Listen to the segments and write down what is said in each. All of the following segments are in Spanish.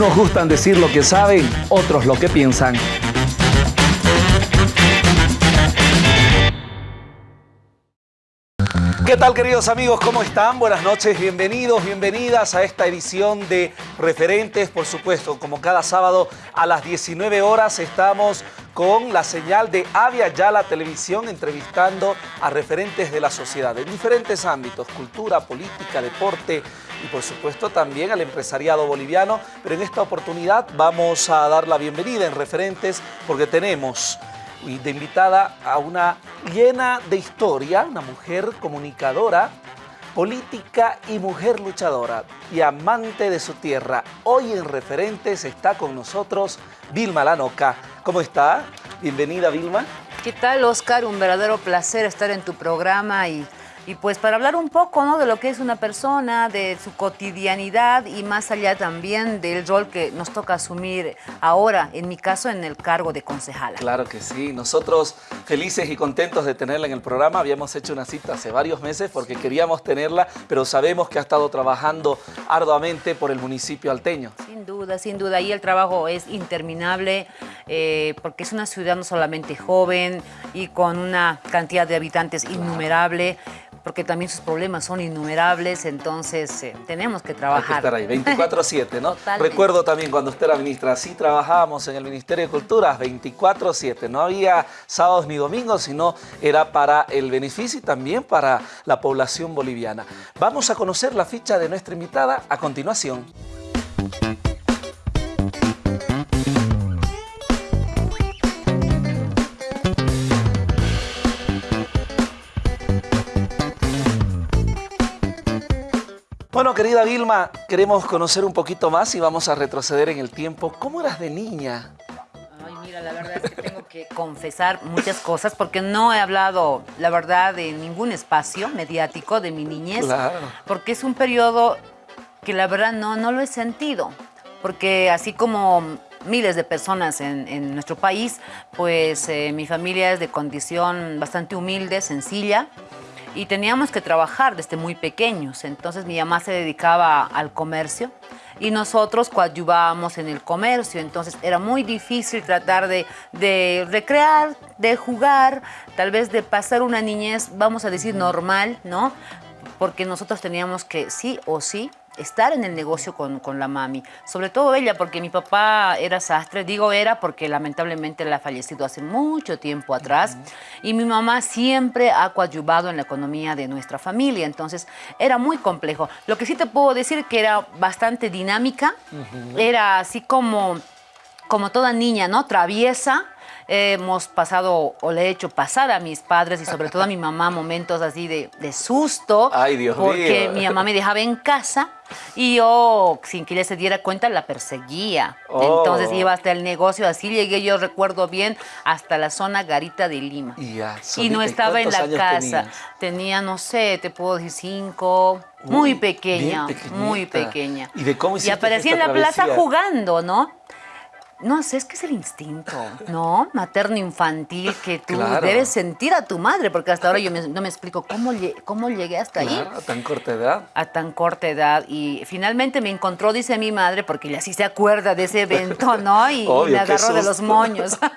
Unos gustan decir lo que saben, otros lo que piensan. ¿Qué tal queridos amigos? ¿Cómo están? Buenas noches, bienvenidos, bienvenidas a esta edición de Referentes. Por supuesto, como cada sábado a las 19 horas estamos con la señal de Avia Yala Televisión entrevistando a referentes de la sociedad en diferentes ámbitos, cultura, política, deporte y por supuesto también al empresariado boliviano. Pero en esta oportunidad vamos a dar la bienvenida en Referentes porque tenemos de invitada a una llena de historia, una mujer comunicadora, política y mujer luchadora y amante de su tierra. Hoy en Referentes está con nosotros Vilma Lanoca. ¿Cómo está? Bienvenida, Vilma. ¿Qué tal, Oscar? Un verdadero placer estar en tu programa y y pues para hablar un poco ¿no? de lo que es una persona, de su cotidianidad y más allá también del rol que nos toca asumir ahora, en mi caso, en el cargo de concejala. Claro que sí. Nosotros felices y contentos de tenerla en el programa. Habíamos hecho una cita hace varios meses porque queríamos tenerla, pero sabemos que ha estado trabajando arduamente por el municipio alteño. Sin duda, sin duda. Ahí el trabajo es interminable eh, porque es una ciudad no solamente joven y con una cantidad de habitantes innumerable, porque también sus problemas son innumerables, entonces eh, tenemos que trabajar. Hay que estar ahí, 24-7, ¿no? Recuerdo también cuando usted era ministra, sí trabajábamos en el Ministerio de Cultura 24-7, no había sábados ni domingos, sino era para el beneficio y también para la población boliviana. Vamos a conocer la ficha de nuestra invitada a continuación. Bueno, querida Vilma, queremos conocer un poquito más y vamos a retroceder en el tiempo. ¿Cómo eras de niña? Ay, mira, la verdad es que tengo que confesar muchas cosas porque no he hablado, la verdad, de ningún espacio mediático de mi niñez. Claro. Porque es un periodo que la verdad no, no lo he sentido. Porque así como miles de personas en, nuestro país, pues eh, mi familia es de condición bastante humilde, sencilla y teníamos que trabajar desde muy pequeños. Entonces mi mamá se dedicaba al comercio y nosotros coadyuvábamos en el comercio. Entonces era muy difícil tratar de, de recrear, de jugar, tal vez de pasar una niñez, vamos a decir, normal, ¿no? Porque nosotros teníamos que sí o sí estar en el negocio con, la mami. Sobre todo ella, porque mi papá era sastre. Digo era porque lamentablemente él ha fallecido hace mucho tiempo atrás. Y mi mamá siempre ha coadyuvado en la economía de nuestra familia. Entonces, era muy complejo. Lo que sí te puedo decir que era bastante dinámica. Era así como, como toda niña, ¿no? Traviesa hemos pasado o le he hecho pasar a mis padres y sobre todo a mi mamá momentos así de, susto. Ay, Dios porque mi mamá me dejaba en casa y yo, sin que ella se diera cuenta, la perseguía. Entonces oh. iba hasta el negocio, así llegué, yo recuerdo bien, hasta la zona Garita de Lima. y no estaba en la casa. Tenía, no sé, te puedo decir cinco, muy pequeña, muy pequeña. ¿Y de cómo Y aparecía en la plaza jugando, ¿no? No sé, es que es el instinto, ¿no? Materno-infantil que tú debes sentir a tu madre, porque hasta ahora yo no me explico cómo, cómo llegué hasta ahí. a tan corta edad. A tan corta edad. Y finalmente me encontró, dice mi madre, porque ella sí se acuerda de ese evento, ¿no? Y, me agarró de los moños.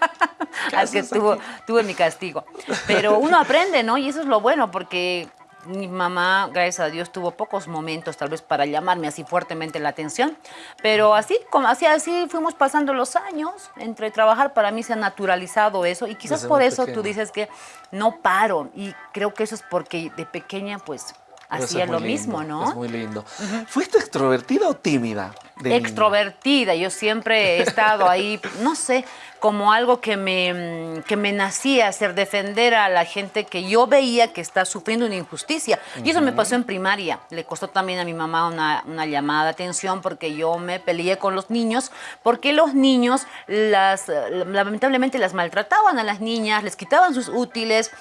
Al que tuve mi castigo. Pero uno aprende, ¿no? Y eso es lo bueno, porque mi mamá, gracias a Dios, tuvo pocos momentos tal vez para llamarme así fuertemente la atención, pero así, como así, así fuimos pasando los años, entre trabajar para mí se ha naturalizado eso y quizás por eso tú dices que no paro y creo que eso es porque de pequeña pues hacía lo mismo, ¿no? Es muy lindo. ¿Fuiste extrovertida o tímida? extrovertida, yo siempre he estado ahí, no sé, como algo que me, que me nacía hacer, defender a la gente que yo veía que está sufriendo una injusticia. Y eso me pasó en primaria. Le costó también a mi mamá una, una, llamada de atención porque yo me peleé con los niños, porque los niños las, lamentablemente las maltrataban a las niñas, les quitaban sus útiles.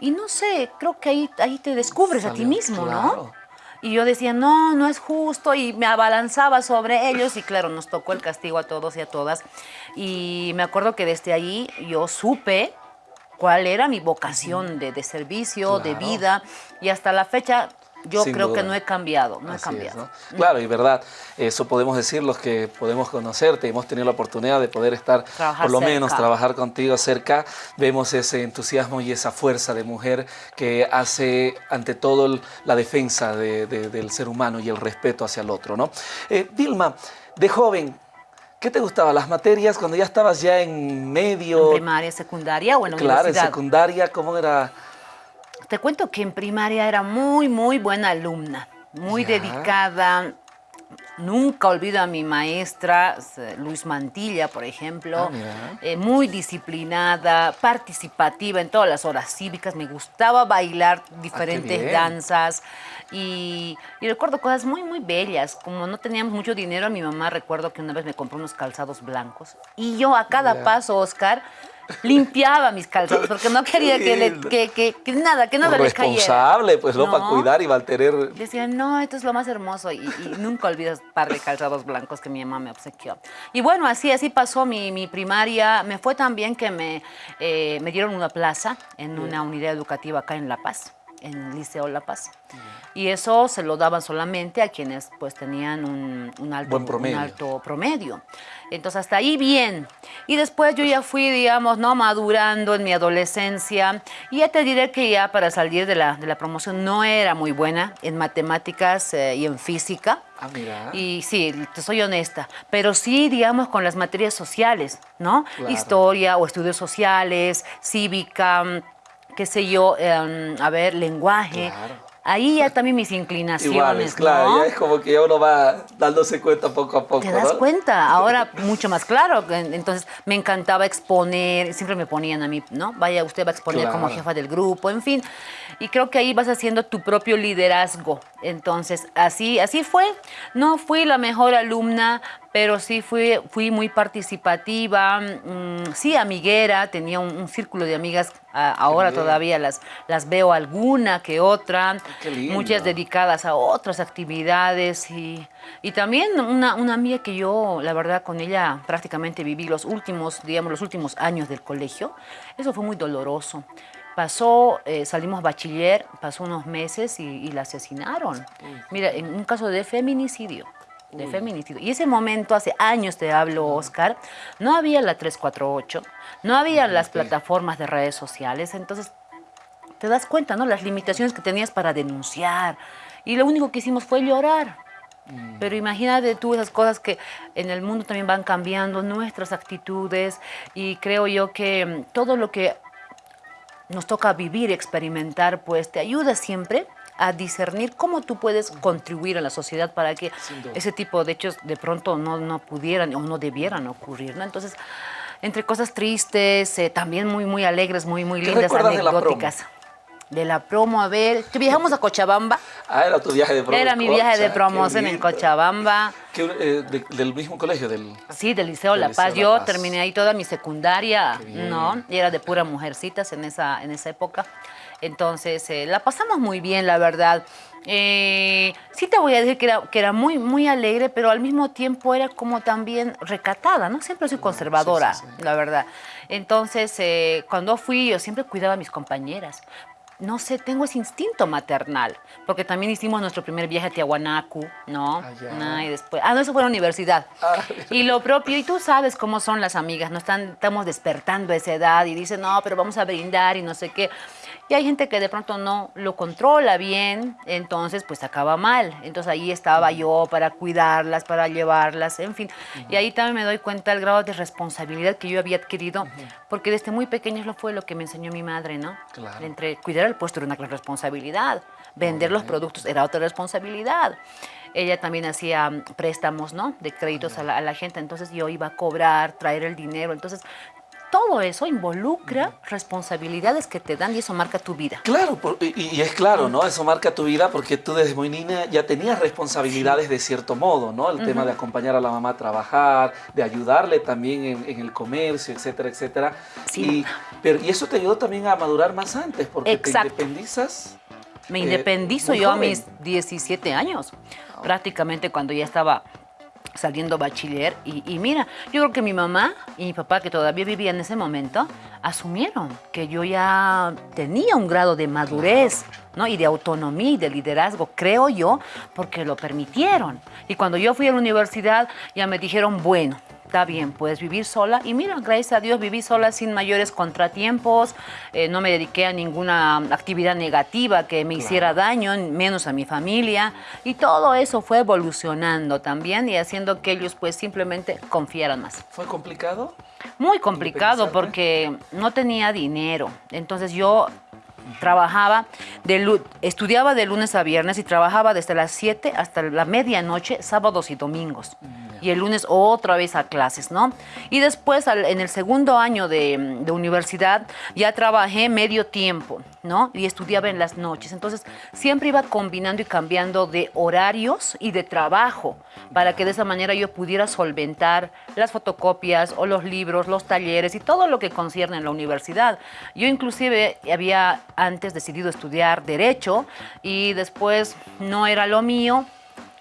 Y no sé, creo que ahí, ahí te descubres a ti mismo, ¿no? Y yo decía, no, no es justo, y me abalanzaba sobre ellos, y claro, nos tocó el castigo a todos y a todas. Y me acuerdo que desde ahí yo supe cuál era mi vocación de, servicio, de vida, y hasta la fecha yo creo que no he cambiado, no he cambiado. Claro, y verdad, eso podemos decir los que podemos conocerte, hemos tenido la oportunidad de poder estar, por lo menos trabajar contigo cerca, vemos ese entusiasmo y esa fuerza de mujer que hace ante todo la defensa del ser humano y el respeto hacia el otro. ¿no? Eh, Dilma, de joven, ¿Qué te gustaba? ¿Las materias cuando ya estabas ya en medio? ¿En primaria, secundaria o en Claro, en secundaria, ¿cómo era? Te cuento que en primaria era muy, muy buena alumna, muy dedicada. Nunca olvido a mi maestra, Luis Mantilla, por ejemplo, ah, eh, muy disciplinada, participativa en todas las horas cívicas, me gustaba bailar ah, diferentes danzas y, recuerdo cosas muy, muy bellas, como no teníamos mucho dinero, mi mamá recuerdo que una vez me compró unos calzados blancos. Y yo a cada paso, Oscar, limpiaba mis calzados porque no quería que, le, que, que, nada, que nada les cayera. Responsable, pues, ¿no? Para cuidar y mantener... Decía, no, esto es lo más hermoso y, nunca olvidas un par de calzados blancos que mi mamá me obsequió. Y bueno, así, así pasó mi, mi primaria. Me fue tan bien que me, eh, me dieron una plaza en una unidad educativa acá en La Paz en Liceo La Paz. Y eso se lo daban solamente a quienes pues tenían un, alto, promedio. alto promedio. Entonces hasta ahí bien. Y después yo ya fui, digamos, no madurando en mi adolescencia. Y ya te diré que ya para salir de la, de la promoción no era muy buena en matemáticas eh, y en física. Ah, mira. Y sí, te soy honesta, pero sí, digamos, con las materias sociales, ¿no? Historia o estudios sociales, cívica, qué sé yo, em, a ver, lenguaje. Ahí ya también mis inclinaciones, claro, ya es como que uno va dándose cuenta poco a poco, Te das cuenta, ahora mucho más claro. Entonces me encantaba exponer, siempre me ponían a mí, ¿no? Vaya, usted va a exponer como jefa del grupo, en fin. Y creo que ahí vas haciendo tu propio liderazgo. Entonces, así, así fue. No fui la mejor alumna, pero sí fui, fui muy participativa, mm, sí amiguera, tenía un, círculo de amigas, ahora todavía las, las veo alguna que otra, muchas dedicadas a otras actividades y, y también una, una, amiga que yo, la verdad, con ella prácticamente viví los últimos, digamos, los últimos años del colegio, eso fue muy doloroso. Pasó, eh, salimos bachiller, pasó unos meses y, la asesinaron. Mira, en un caso de feminicidio de feminicidio. Y ese momento, hace años te hablo, Oscar, no había la 348, no había las plataformas de redes sociales, entonces te das cuenta, ¿no? Las limitaciones que tenías para denunciar. Y lo único que hicimos fue llorar. Mm. Pero imagínate tú esas cosas que en el mundo también van cambiando, nuestras actitudes, y creo yo que mm, todo lo que nos toca vivir, experimentar, pues te ayuda siempre a discernir cómo tú puedes contribuir a la sociedad para que ese tipo de hechos de pronto no, no pudieran o no debieran ocurrir, ¿no? Entonces, entre cosas tristes, eh, también muy, muy alegres, muy, muy lindas, anecdóticas. De la, promo, a ver, viajamos a Cochabamba. Ah, era tu viaje de promoción. Era mi viaje de promoción en Cochabamba. Eh, ¿Del mismo colegio? Del, sí, del Liceo La Paz. Yo terminé ahí toda mi secundaria, ¿no? Y era de pura mujercitas en esa, en esa época. Entonces, eh, la pasamos muy bien, la verdad. Eh, sí te voy a decir que era, que era muy, muy alegre, pero al mismo tiempo era como también recatada, ¿no? Siempre soy conservadora, la verdad. Entonces, eh, cuando fui, yo siempre cuidaba a mis compañeras. No sé, tengo ese instinto maternal, porque también hicimos nuestro primer viaje a Tiahuanacu, ¿no? Ah, y después, ah, no, eso fue a la universidad. Ah. Y lo propio, y tú sabes cómo son las amigas, no están, estamos despertando a esa edad y dicen, no, pero vamos a brindar y no sé qué. Y hay gente que de pronto no lo controla bien, entonces pues acaba mal. Entonces ahí estaba yo para cuidarlas, para llevarlas, en fin. Y ahí también me doy cuenta del grado de responsabilidad que yo había adquirido, porque desde muy pequeño lo fue lo que me enseñó mi madre, ¿no? Claro. Entre cuidar el puesto era una gran responsabilidad, vender los productos era otra responsabilidad ella también hacía préstamos, ¿no? De créditos a la, a la, gente, entonces yo iba a cobrar, traer el dinero, entonces todo eso involucra responsabilidades que te dan y eso marca tu vida. Claro, y, es claro, ¿no? Eso marca tu vida porque tú desde muy niña ya tenías responsabilidades de cierto modo, ¿no? El tema de acompañar a la mamá a trabajar, de ayudarle también en, el comercio, etcétera, etcétera. Sí. Y, pero, y eso te ayudó también a madurar más antes porque te independizas. Me eh, independizo yo a mis 17 años, prácticamente cuando ya estaba saliendo bachiller y, mira, yo creo que mi mamá y mi papá que todavía vivían en ese momento asumieron que yo ya tenía un grado de madurez ¿no? y de autonomía y de liderazgo, creo yo, porque lo permitieron. Y cuando yo fui a la universidad ya me dijeron, bueno, está bien, puedes vivir sola. Y mira, gracias a Dios viví sola sin mayores contratiempos, eh, no me dediqué a ninguna actividad negativa que me hiciera daño, menos a mi familia. Y todo eso fue evolucionando también y haciendo que ellos pues simplemente confiaran más. ¿Fue complicado? Muy complicado porque no tenía dinero. Entonces yo trabajaba, de, estudiaba de lunes a viernes y trabajaba desde las 7 hasta la medianoche, sábados y domingos. Y el lunes otra vez a clases, ¿no? Y después, en el segundo año de, universidad, ya trabajé medio tiempo, ¿no? Y estudiaba en las noches. Entonces, siempre iba combinando y cambiando de horarios y de trabajo para que de esa manera yo pudiera solventar las fotocopias o los libros, los talleres y todo lo que concierne en la universidad. Yo inclusive había antes decidido estudiar Derecho y después no era lo mío,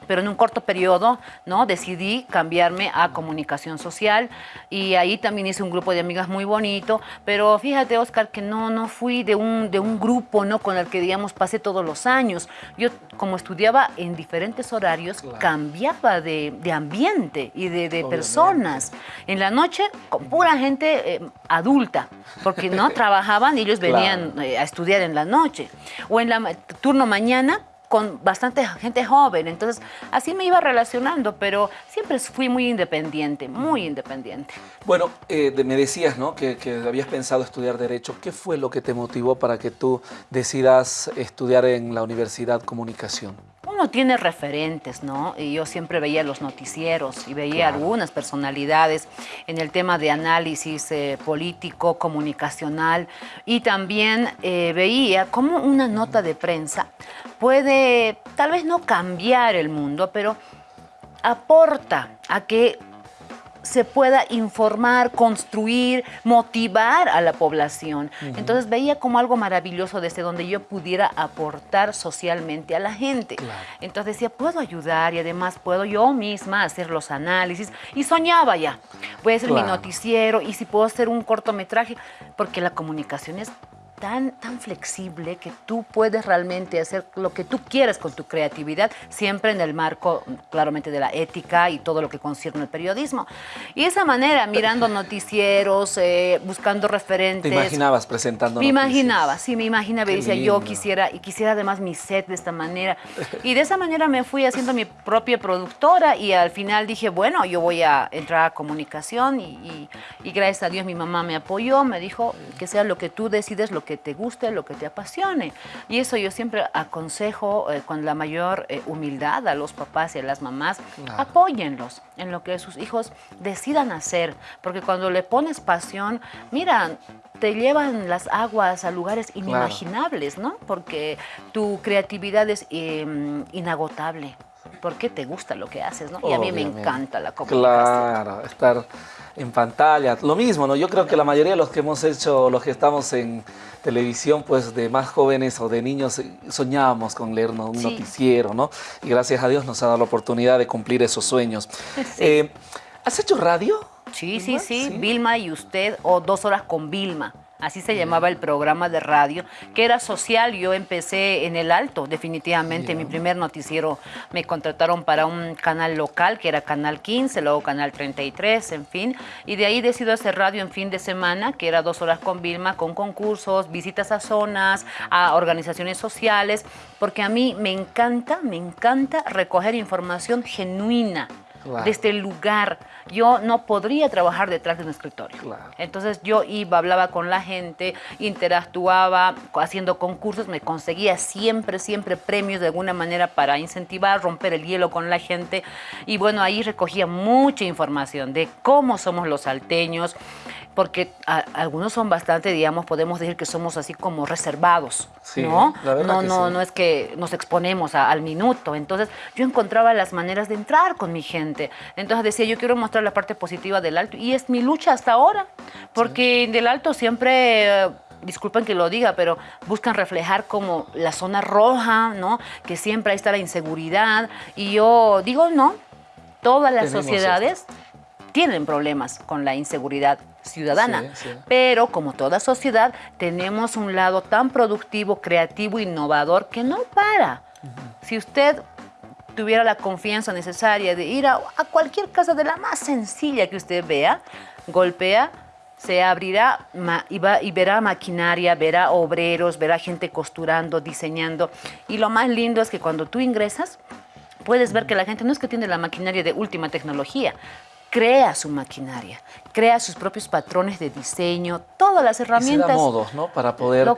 pero en un corto periodo ¿no? decidí cambiarme a comunicación social y ahí también hice un grupo de amigas muy bonito, pero fíjate Oscar que no, no fui de un, de un grupo ¿no? con el que digamos pasé todos los años. Yo como estudiaba en diferentes horarios cambiaba de, de, ambiente y de, de personas. En la noche con pura gente eh, adulta, porque no trabajaban y ellos venían eh, a estudiar en la noche. O en la turno mañana con bastante gente joven, entonces así me iba relacionando, pero siempre fui muy independiente, muy independiente. Bueno, eh, me decías ¿no? que, que, habías pensado estudiar Derecho. ¿Qué fue lo que te motivó para que tú decidas estudiar en la Universidad Comunicación? uno tiene referentes, ¿no? Y yo siempre veía los noticieros y veía algunas personalidades en el tema de análisis eh, político, comunicacional y también eh, veía cómo una nota de prensa puede tal vez no cambiar el mundo, pero aporta a que se pueda informar, construir, motivar a la población. Entonces veía como algo maravilloso desde donde yo pudiera aportar socialmente a la gente. Entonces decía, puedo ayudar y además puedo yo misma hacer los análisis. Y soñaba ya, voy a hacer mi noticiero y si puedo hacer un cortometraje, porque la comunicación es tan, tan flexible que tú puedes realmente hacer lo que tú quieras con tu creatividad, siempre en el marco, claramente, de la ética y todo lo que concierne al periodismo. Y esa manera, mirando noticieros, eh, buscando referentes. ¿Te imaginabas presentando Me imaginaba, sí, me imaginaba. y decía, yo quisiera, y quisiera además mi set de esta manera. Y de esa manera me fui haciendo mi propia productora y al final dije, bueno, yo voy a entrar a comunicación y, y gracias a Dios mi mamá me apoyó, me dijo que sea lo que tú decides, lo que te guste, lo que te apasione. Y eso yo siempre aconsejo eh, con la mayor eh, humildad a los papás y a las mamás, apóyenlos en lo que sus hijos decidan hacer, porque cuando le pones pasión, mira, te llevan las aguas a lugares inimaginables, ¿no? Porque tu creatividad es em, inagotable porque te gusta lo que haces, ¿no? Y a mí me encanta la comunicación. Claro, estar en pantalla, lo mismo, ¿no? Yo creo que la mayoría de los que hemos hecho, los que estamos en televisión, pues de más jóvenes o de niños, soñábamos con leer un noticiero, ¿no? Y gracias a Dios nos ha dado la oportunidad de cumplir esos sueños. Eh, ¿Has hecho radio? Sí, sí, sí, Vilma y usted, o Dos Horas con Vilma. Así se llamaba el programa de radio, que era social. Yo empecé en el alto, definitivamente. Mi primer noticiero me contrataron para un canal local, que era Canal 15, luego Canal 33, en fin. Y de ahí decido hacer radio en fin de semana, que era dos horas con Vilma, con concursos, visitas a zonas, a organizaciones sociales, porque a mí me encanta, me encanta recoger información genuina desde el lugar. Yo no podría trabajar detrás de un escritorio. Entonces yo iba, hablaba con la gente, interactuaba, haciendo concursos, me conseguía siempre, siempre premios de alguna manera para incentivar, romper el hielo con la gente. Y bueno, ahí recogía mucha información de cómo somos los salteños, porque algunos son bastante, digamos, podemos decir que somos así como reservados, ¿no? no, no, no es que nos exponemos al minuto. Entonces yo encontraba las maneras de entrar con mi gente. Entonces decía, yo quiero mostrar la parte positiva del alto y es mi lucha hasta ahora, porque del alto siempre disculpen que lo diga, pero buscan reflejar como la zona roja, ¿no? Que siempre ahí está la inseguridad. Y yo digo, no, todas las sociedades tienen problemas con la inseguridad ciudadana. Pero como toda sociedad, tenemos un lado tan productivo, creativo, innovador que no para. Si usted tuviera la confianza necesaria de ir a, cualquier casa de la más sencilla que usted vea, golpea, se abrirá y, va, y verá maquinaria, verá obreros, verá gente costurando, diseñando. Y lo más lindo es que cuando tú ingresas, puedes ver que la gente no es que tiene la maquinaria de última tecnología, crea su maquinaria, crea sus propios patrones de diseño, todas las herramientas. Y modos, ¿no? Para poder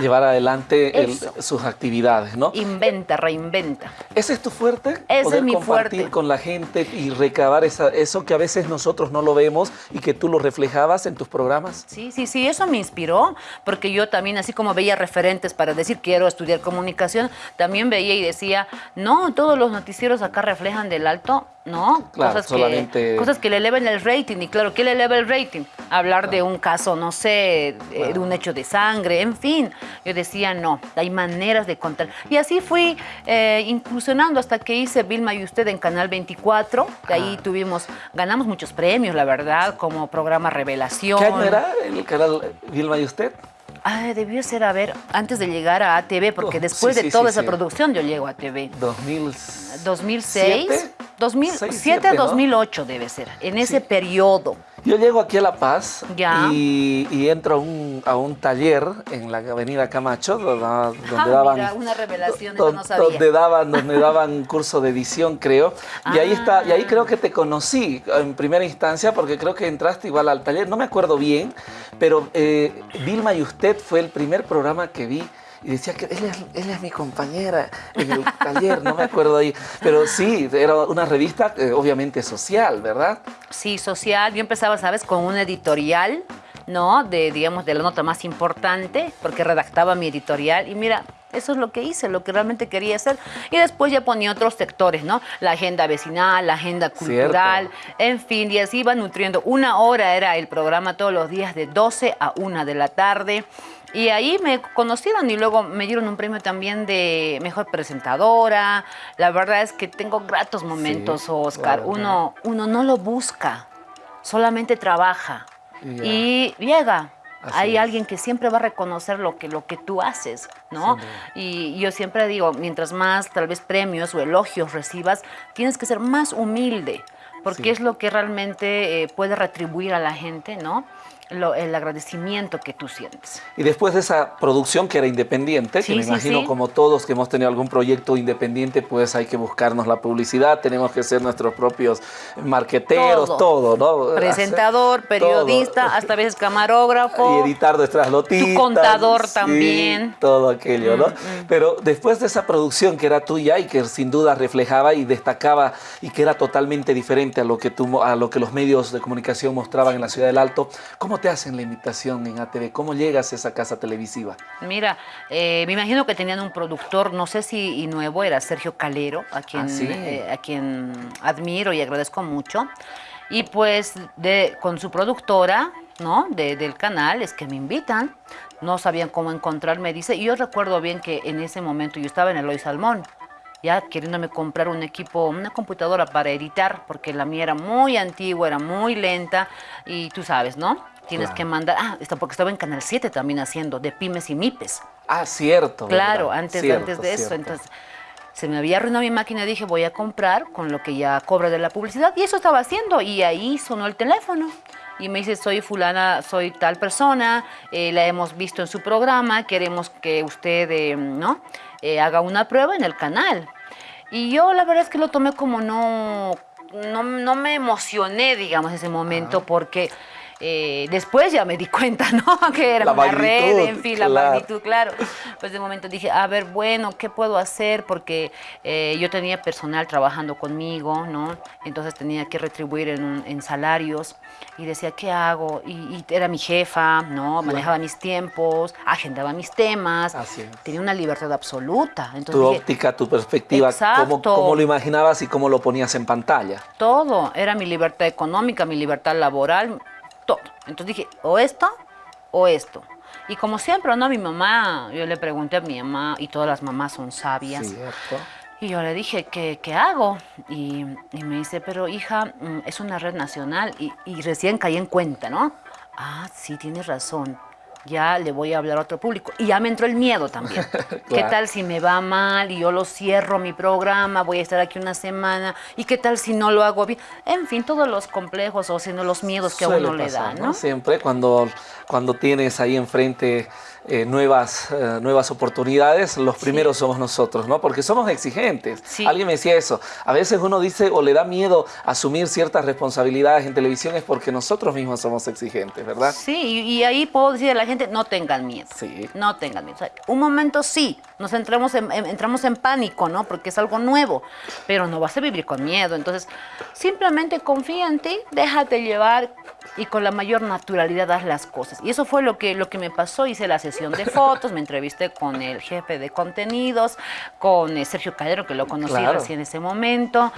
llevar adelante sus actividades, ¿no? Inventa, reinventa. ¿Ese es tu fuerte? Ese poder es mi compartir con la gente y recabar eso que a veces nosotros no lo vemos y que tú lo reflejabas en tus programas. Sí, sí, sí, eso me inspiró, porque yo también, así como veía referentes para decir quiero estudiar comunicación, también veía y decía, no, todos los noticieros acá reflejan del alto ¿no? cosas, que, cosas que le eleven el rating. Y claro, ¿qué le eleva el rating? Hablar de un caso, no sé, eh, de un hecho de sangre, en fin. Yo decía, no, hay maneras de contar. Y así fui eh, incursionando hasta que hice Vilma y Usted en Canal 24. De ahí tuvimos, ganamos muchos premios, la verdad, como programa Revelación. ¿Qué año era el canal Vilma y Usted? Ah, debió ser, a ver, antes de llegar a ATV, porque oh, después de toda esa producción yo llego a ATV. 2006. 2007, 2008 debe ser, en ese periodo. Yo llego aquí a La Paz Y, entro a un, taller en la avenida Camacho, donde, ah, daban... una revelación, Donde daban, donde daban curso de edición, creo. Y ahí está, y ahí creo que te conocí en primera instancia, porque creo que entraste igual al taller, no me acuerdo bien, pero eh, Vilma y usted fue el primer programa que vi y decía que ella, es mi compañera en el taller, no me acuerdo ahí. Pero sí, era una revista eh, obviamente social, ¿verdad? Sí, social. Yo empezaba, ¿sabes? Con un editorial, ¿no? De, digamos, de la nota más importante, porque redactaba mi editorial. Y mira, eso es lo que hice, lo que realmente quería hacer. Y después ya ponía otros sectores, ¿no? La agenda vecinal, la agenda cultural, en fin, y así iba nutriendo. Una hora era el programa todos los días de 12 a 1 de la tarde. Y ahí me conocieron y luego me dieron un premio también de mejor presentadora. La verdad es que tengo gratos momentos, Oscar. uno, uno no lo busca, solamente trabaja y llega. Hay alguien que siempre va a reconocer lo que, lo que tú haces, ¿no? y yo siempre digo, mientras más tal vez premios o elogios recibas, tienes que ser más humilde, porque es lo que realmente eh, puede retribuir a la gente, ¿no? El agradecimiento que tú sientes. Y después de esa producción que era independiente, que me imagino como todos que hemos tenido algún proyecto independiente, pues hay que buscarnos la publicidad, tenemos que ser nuestros propios marqueteros, todo, ¿no? Presentador, periodista, hasta a veces camarógrafo. Y editar nuestras noticias. Tu contador también. Todo aquello, ¿no? Mm, mm. Pero después de esa producción que era tuya y que sin duda reflejaba y destacaba y que era totalmente diferente a lo que, tú, a lo que los medios de comunicación mostraban en la Ciudad del Alto, ¿cómo ¿Cómo te hacen la invitación en ATV? ¿Cómo llegas a esa casa televisiva? Mira, eh, me imagino que tenían un productor, no sé si nuevo, era Sergio Calero, a quien, ah, eh, a quien admiro y agradezco mucho. Y pues de, con su productora, ¿no? del canal, es que me invitan. No sabían cómo encontrarme, dice. Y yo recuerdo bien que en ese momento yo estaba en Eloy Salmón ya queriéndome comprar un equipo, una computadora para editar, porque la mía era muy antigua, era muy lenta, y tú sabes, ¿no? Tienes que mandar, ah, porque estaba en Canal 7 también haciendo, de pymes y mipes. Ah, cierto. Claro, antes, antes de eso, entonces se me había arruinado mi máquina, dije voy a comprar con lo que ya cobra de la publicidad, y eso estaba haciendo, y ahí sonó el teléfono y me dice, soy fulana, soy tal persona, eh, la hemos visto en su programa, queremos que usted eh, ¿no? Eh, haga una prueba en el canal. Y yo la verdad es que lo tomé como no, no, me emocioné, digamos, ese momento, porque eh, después ya me di cuenta, ¿no? Que era una red, en fin, la magnitud, claro. Pues de momento dije, a ver, bueno, ¿qué puedo hacer? Porque eh, yo tenía personal trabajando conmigo, ¿no? Entonces tenía que retribuir en, salarios y decía, ¿qué hago? Y, era mi jefa, ¿no? Manejaba mis tiempos, agendaba mis temas. Tenía una libertad absoluta. Entonces, tu óptica, tu perspectiva, cómo, cómo, lo imaginabas y cómo lo ponías en pantalla. Todo. Era mi libertad económica, mi libertad laboral. Entonces dije, o esto o esto. Y como siempre, ¿no? Mi mamá, yo le pregunté a mi mamá, y todas las mamás son sabias. Y yo le dije, ¿qué, qué hago? Y, me dice, pero hija, mm, es una red nacional y, y recién caí en cuenta, ¿no? Ah, sí, tienes razón ya le voy a hablar a otro público. Y ya me entró el miedo también. ¿Qué tal si me va mal y yo lo cierro mi programa, voy a estar aquí una semana? ¿Y qué tal si no lo hago bien? En fin, todos los complejos o sino los miedos que a uno le dan, ¿no? Siempre cuando, cuando tienes ahí enfrente eh, nuevas, eh, nuevas oportunidades, los primeros somos nosotros, ¿no? Porque somos exigentes. Alguien me decía eso. A veces uno dice o le da miedo asumir ciertas responsabilidades en televisión es porque nosotros mismos somos exigentes, ¿verdad? Sí, y, ahí puedo decir a la gente, no tengan miedo. Sí. No tengan miedo. un momento sí, nos entramos en, entramos en pánico, ¿no? Porque es algo nuevo, pero no vas a vivir con miedo. Entonces, simplemente confía en ti, déjate llevar y con la mayor naturalidad haz las cosas. Y eso fue lo que, lo que me pasó. Hice la sesión de fotos, me entrevisté con el jefe de contenidos, con eh, Sergio Calero, que lo conocí recién en ese momento.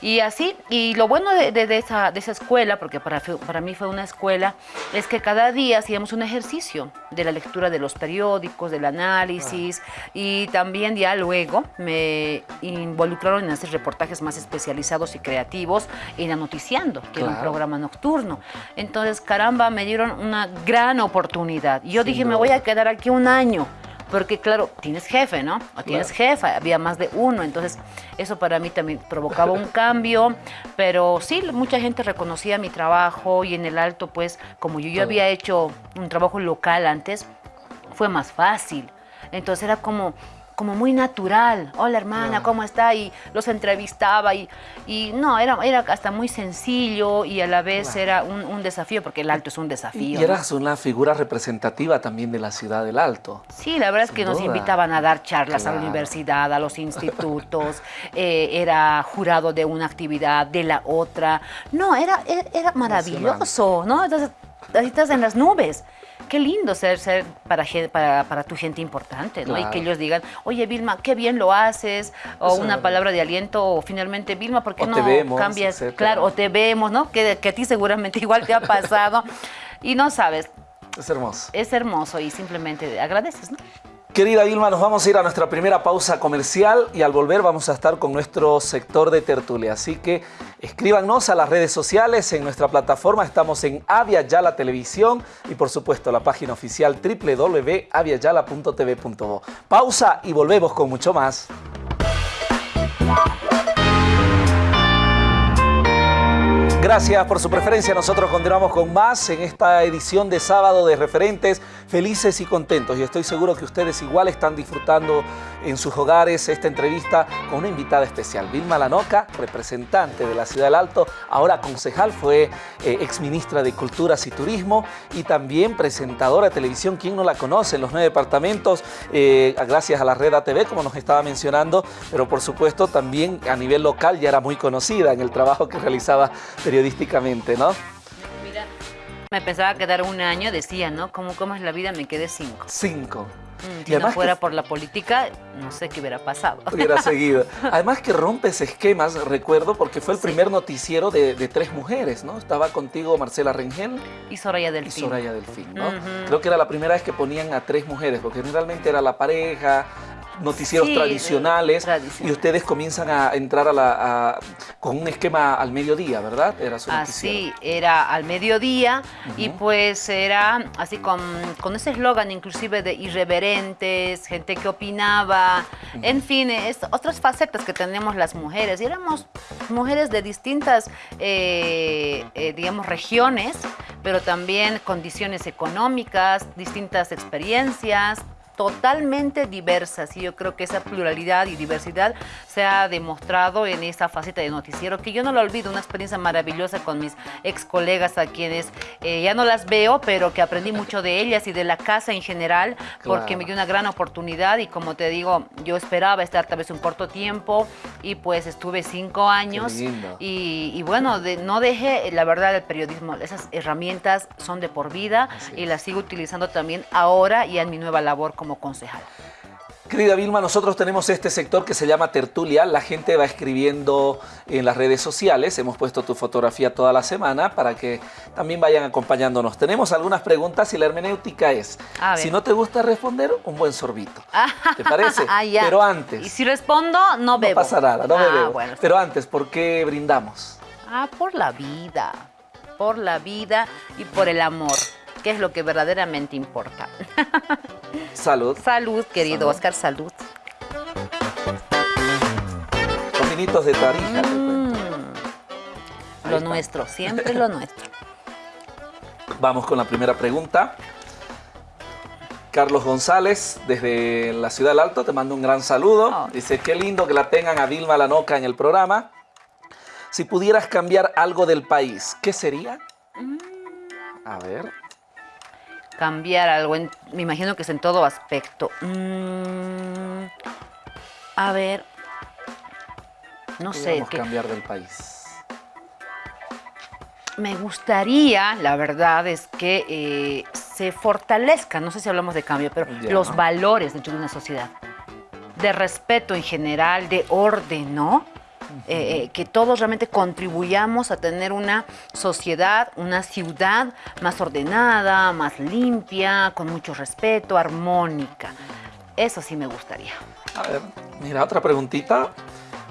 Y así, y lo bueno de, de, esa, de esa escuela, porque para, para mí fue una escuela, es que cada día hacíamos un ejercicio de la lectura de los periódicos, del análisis, y también ya luego me involucraron en hacer reportajes más especializados y creativos en Anoticiando, que era un programa nocturno. Entonces, caramba, me dieron una gran oportunidad. Yo dije, me voy a quedar aquí un año. Porque claro, tienes jefe, ¿no? O tienes jefa, había más de uno, entonces eso para mí también provocaba un cambio, pero sí, mucha gente reconocía mi trabajo y en el alto, pues, como yo, yo había hecho un trabajo local antes, fue más fácil. Entonces era como, como muy natural. Hola hermana, ¿cómo está? Y los entrevistaba y, y no, era, era hasta muy sencillo y a la vez era un, desafío, porque el Alto es un desafío. Y eras una figura representativa también de la ciudad del Alto. Sí, la verdad es que nos invitaban a dar charlas a la universidad, a los institutos, eh, era jurado de una actividad, de la otra. No, era, era, maravilloso, ¿no? Entonces, ahí estás en las nubes qué lindo ser, ser para, para, para tu gente importante, ¿no? Y que ellos digan, oye, Vilma, qué bien lo haces, o una palabra de aliento, o finalmente, Vilma, ¿por qué no cambias? Claro, o te vemos, ¿no? Que, que a ti seguramente igual te ha pasado. y no sabes. Es hermoso. Es hermoso y simplemente agradeces, ¿no? Querida Vilma, nos vamos a ir a nuestra primera pausa comercial y al volver vamos a estar con nuestro sector de tertulia. Así que escríbanos a las redes sociales, en nuestra plataforma estamos en Avia Yala Televisión y por supuesto la página oficial www.aviayala.tv.bo. Pausa y volvemos con mucho más. Gracias por su preferencia. Nosotros continuamos con más en esta edición de sábado de referentes felices y contentos. Y estoy seguro que ustedes igual están disfrutando en sus hogares esta entrevista con una invitada especial. Vilma Lanoca, representante de la Ciudad del Alto, ahora concejal, fue eh, exministra de Culturas y Turismo y también presentadora de televisión. ¿Quién no la conoce en los nueve departamentos? Eh, gracias a la red ATV, como nos estaba mencionando, pero por supuesto también a nivel local ya era muy conocida en el trabajo que realizaba periodísticamente, ¿no? Mira, me pensaba quedar un año, decía, ¿no? ¿Cómo, cómo es la vida? Me quedé cinco. Cinco. Mm, si no fuera por la política, no sé qué hubiera pasado. Hubiera seguido. Además que rompes esquemas, recuerdo, porque fue el primer noticiero de, tres mujeres, ¿no? Estaba contigo Marcela Rengel. Y Soraya Delfín. Y Soraya Delfín, ¿no? Creo que era la primera vez que ponían a tres mujeres, porque generalmente era la pareja, noticieros tradicionales y ustedes comienzan a entrar a la, con un esquema al mediodía, ¿verdad? Era su Así, era al mediodía y pues era así con, con ese eslogan inclusive de irreverentes, gente que opinaba, en fin, es, otras facetas que tenemos las mujeres. Y éramos mujeres de distintas, eh, eh, digamos, regiones, pero también condiciones económicas, distintas experiencias, totalmente diversas y yo creo que esa pluralidad y diversidad se ha demostrado en esa faceta de noticiero que yo no lo olvido, una experiencia maravillosa con mis ex colegas a quienes eh, ya no las veo, pero que aprendí mucho de ellas y de la casa en general porque me dio una gran oportunidad y como te digo, yo esperaba estar tal vez un corto tiempo y pues estuve cinco años y, bueno, no dejé la verdad el periodismo, esas herramientas son de por vida y las sigo utilizando también ahora y en mi nueva labor como concejal. Querida Vilma, nosotros tenemos este sector que se llama Tertulia. La gente va escribiendo en las redes sociales. Hemos puesto tu fotografía toda la semana para que también vayan acompañándonos. Tenemos algunas preguntas y la hermenéutica es, si no te gusta responder, un buen sorbito. ¿Te parece? Ah, Pero antes... Y si respondo, no bebo. No pasa nada, no ah, bebo. Pero antes, ¿por qué brindamos? Ah, por la vida. Por la vida y por el amor que es lo que verdaderamente importa. Salud. Salud, querido Oscar, salud. Con de Tarija. Mm. Lo nuestro, siempre lo nuestro. Vamos con la primera pregunta. Carlos González, desde la Ciudad del Alto, te mando un gran saludo. Oh. Dice, qué lindo que la tengan a Vilma Lanoca en el programa. Si pudieras cambiar algo del país, ¿qué sería? Mm. A ver cambiar algo, me imagino que es en todo aspecto. Mm, a ver, no sé. ¿qué cambiar del país? Me gustaría, la verdad, es que eh, se fortalezca, no sé si hablamos de cambio, pero los valores dentro de una sociedad. De respeto en general, de orden, ¿no? Eh, eh, que todos realmente contribuyamos a tener una sociedad, una ciudad más ordenada, más limpia, con mucho respeto, armónica. Eso sí me gustaría. A ver, mira, otra preguntita.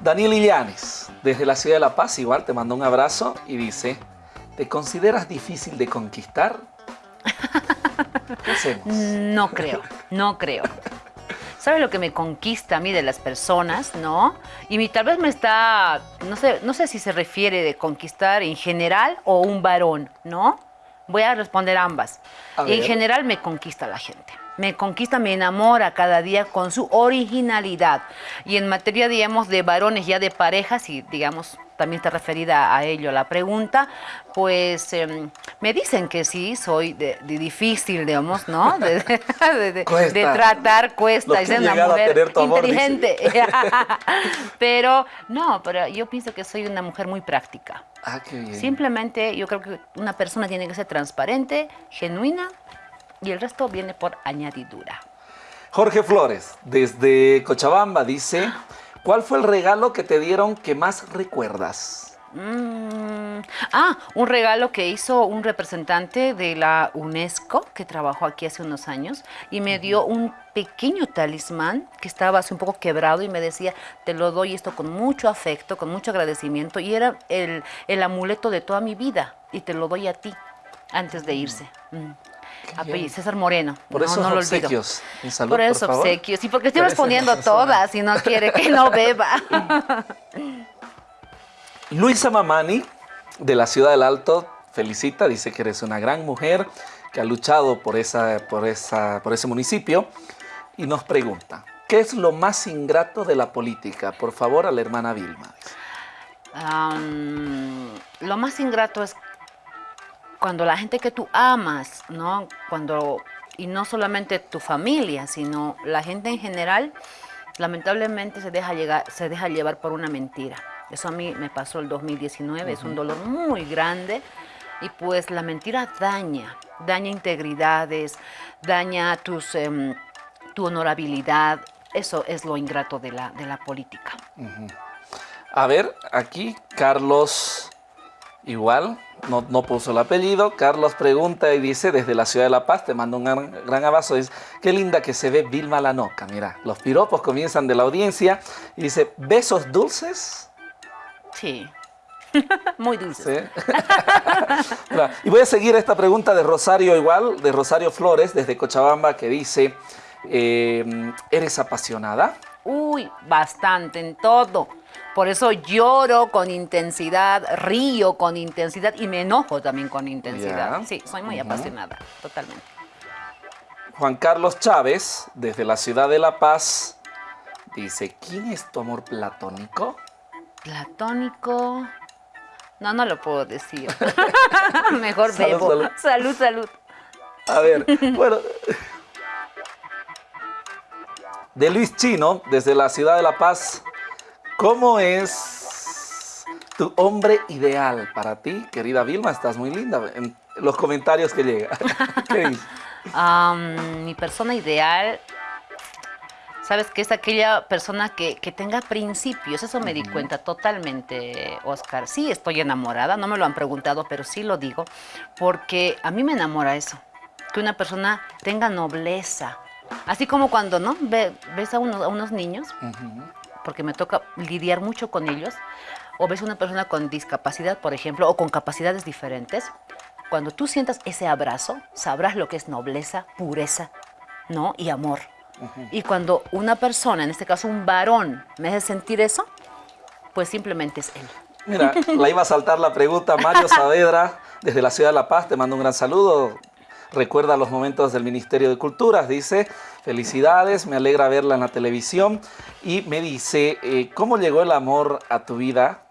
Daniel Illanes, desde la ciudad de La Paz, igual te mando un abrazo y dice, ¿te consideras difícil de conquistar? ¿Qué hacemos? No creo, no creo. ¿Sabe lo que me conquista a mí de las personas, no? Y mi, tal vez me está, no sé, no sé si se refiere de conquistar en general o un varón, ¿no? Voy a responder ambas. en general me conquista la gente. Me conquista, me enamora cada día con su originalidad. Y en materia, digamos, de varones ya de parejas y, digamos, también está referida a ello la pregunta, pues em, me dicen que sí, soy de, difícil, digamos, ¿no? De, tratar, cuesta, es una mujer inteligente. pero no, pero yo pienso que soy una mujer muy práctica. Ah, qué bien. Simplemente yo creo que una persona tiene que ser transparente, genuina, y el resto viene por añadidura. Jorge Flores, desde Cochabamba, dice... ¿Cuál fue el regalo que te dieron que más recuerdas? Mm, ah, un regalo que hizo un representante de la UNESCO que trabajó aquí hace unos años y me dio un pequeño talismán que estaba así un poco quebrado y me decía, te lo doy esto con mucho afecto, con mucho agradecimiento y era el, amuleto de toda mi vida y te lo doy a ti antes de irse. Mm. César Moreno. Por eso obsequios. por esos obsequios. Y porque estoy respondiendo todas y no quiere que no beba. Luisa Mamani, de la Ciudad del Alto, felicita, dice que eres una gran mujer que ha luchado por, esa, por, esa, por ese municipio y nos pregunta, ¿qué es lo más ingrato de la política? Por favor, a la hermana Vilma. lo más ingrato es cuando la gente que tú amas, ¿no? Cuando, y no solamente tu familia, sino la gente en general, lamentablemente se deja, llegar, se deja llevar por una mentira. Eso a mí me pasó el 2019, es un dolor muy grande y pues la mentira daña, daña integridades, daña tus, em, tu honorabilidad, eso es lo ingrato de la, de la política. A ver, aquí Carlos igual, no, puso el apellido. Carlos pregunta y dice, desde la ciudad de La Paz, te mando un gran, abrazo. Dice, qué linda que se ve Vilma Lanoca. Mira, los piropos comienzan de la audiencia. Y dice, ¿besos dulces? Sí. Muy dulces. y voy a seguir esta pregunta de Rosario igual, de Rosario Flores, desde Cochabamba, que dice, eh, ¿eres apasionada? Uy, bastante en todo. Por eso lloro con intensidad, río con intensidad y me enojo también con intensidad. Sí, soy muy apasionada, totalmente. Juan Carlos Chávez, desde la ciudad de La Paz, dice, ¿quién es tu amor platónico? Platónico... No, no lo puedo decir. Mejor bebo. salud, salud. A ver, bueno... De Luis Chino, desde la ciudad de La Paz, ¿Cómo es tu hombre ideal para ti, querida Vilma? Estás muy linda en los comentarios que llegan. mi persona ideal, ¿Sabes? Que es aquella persona que, tenga principios. Eso me di cuenta totalmente, Oscar. Sí, estoy enamorada, no me lo han preguntado, pero sí lo digo, porque a mí me enamora eso. Que una persona tenga nobleza. Así como cuando, ¿no? ves a unos, a unos niños, porque me toca lidiar mucho con ellos, o ves una persona con discapacidad, por ejemplo, o con capacidades diferentes, cuando tú sientas ese abrazo, sabrás lo que es nobleza, pureza, ¿no? Y amor. Y cuando una persona, en este caso un varón, me hace sentir eso, pues simplemente es él. Mira, la iba a saltar la pregunta Mario Saavedra, desde la ciudad de La Paz, te mando un gran saludo. Recuerda los momentos del Ministerio de Culturas, dice, felicidades, me alegra verla en la televisión. Y me dice, eh, ¿cómo llegó el amor a tu vida?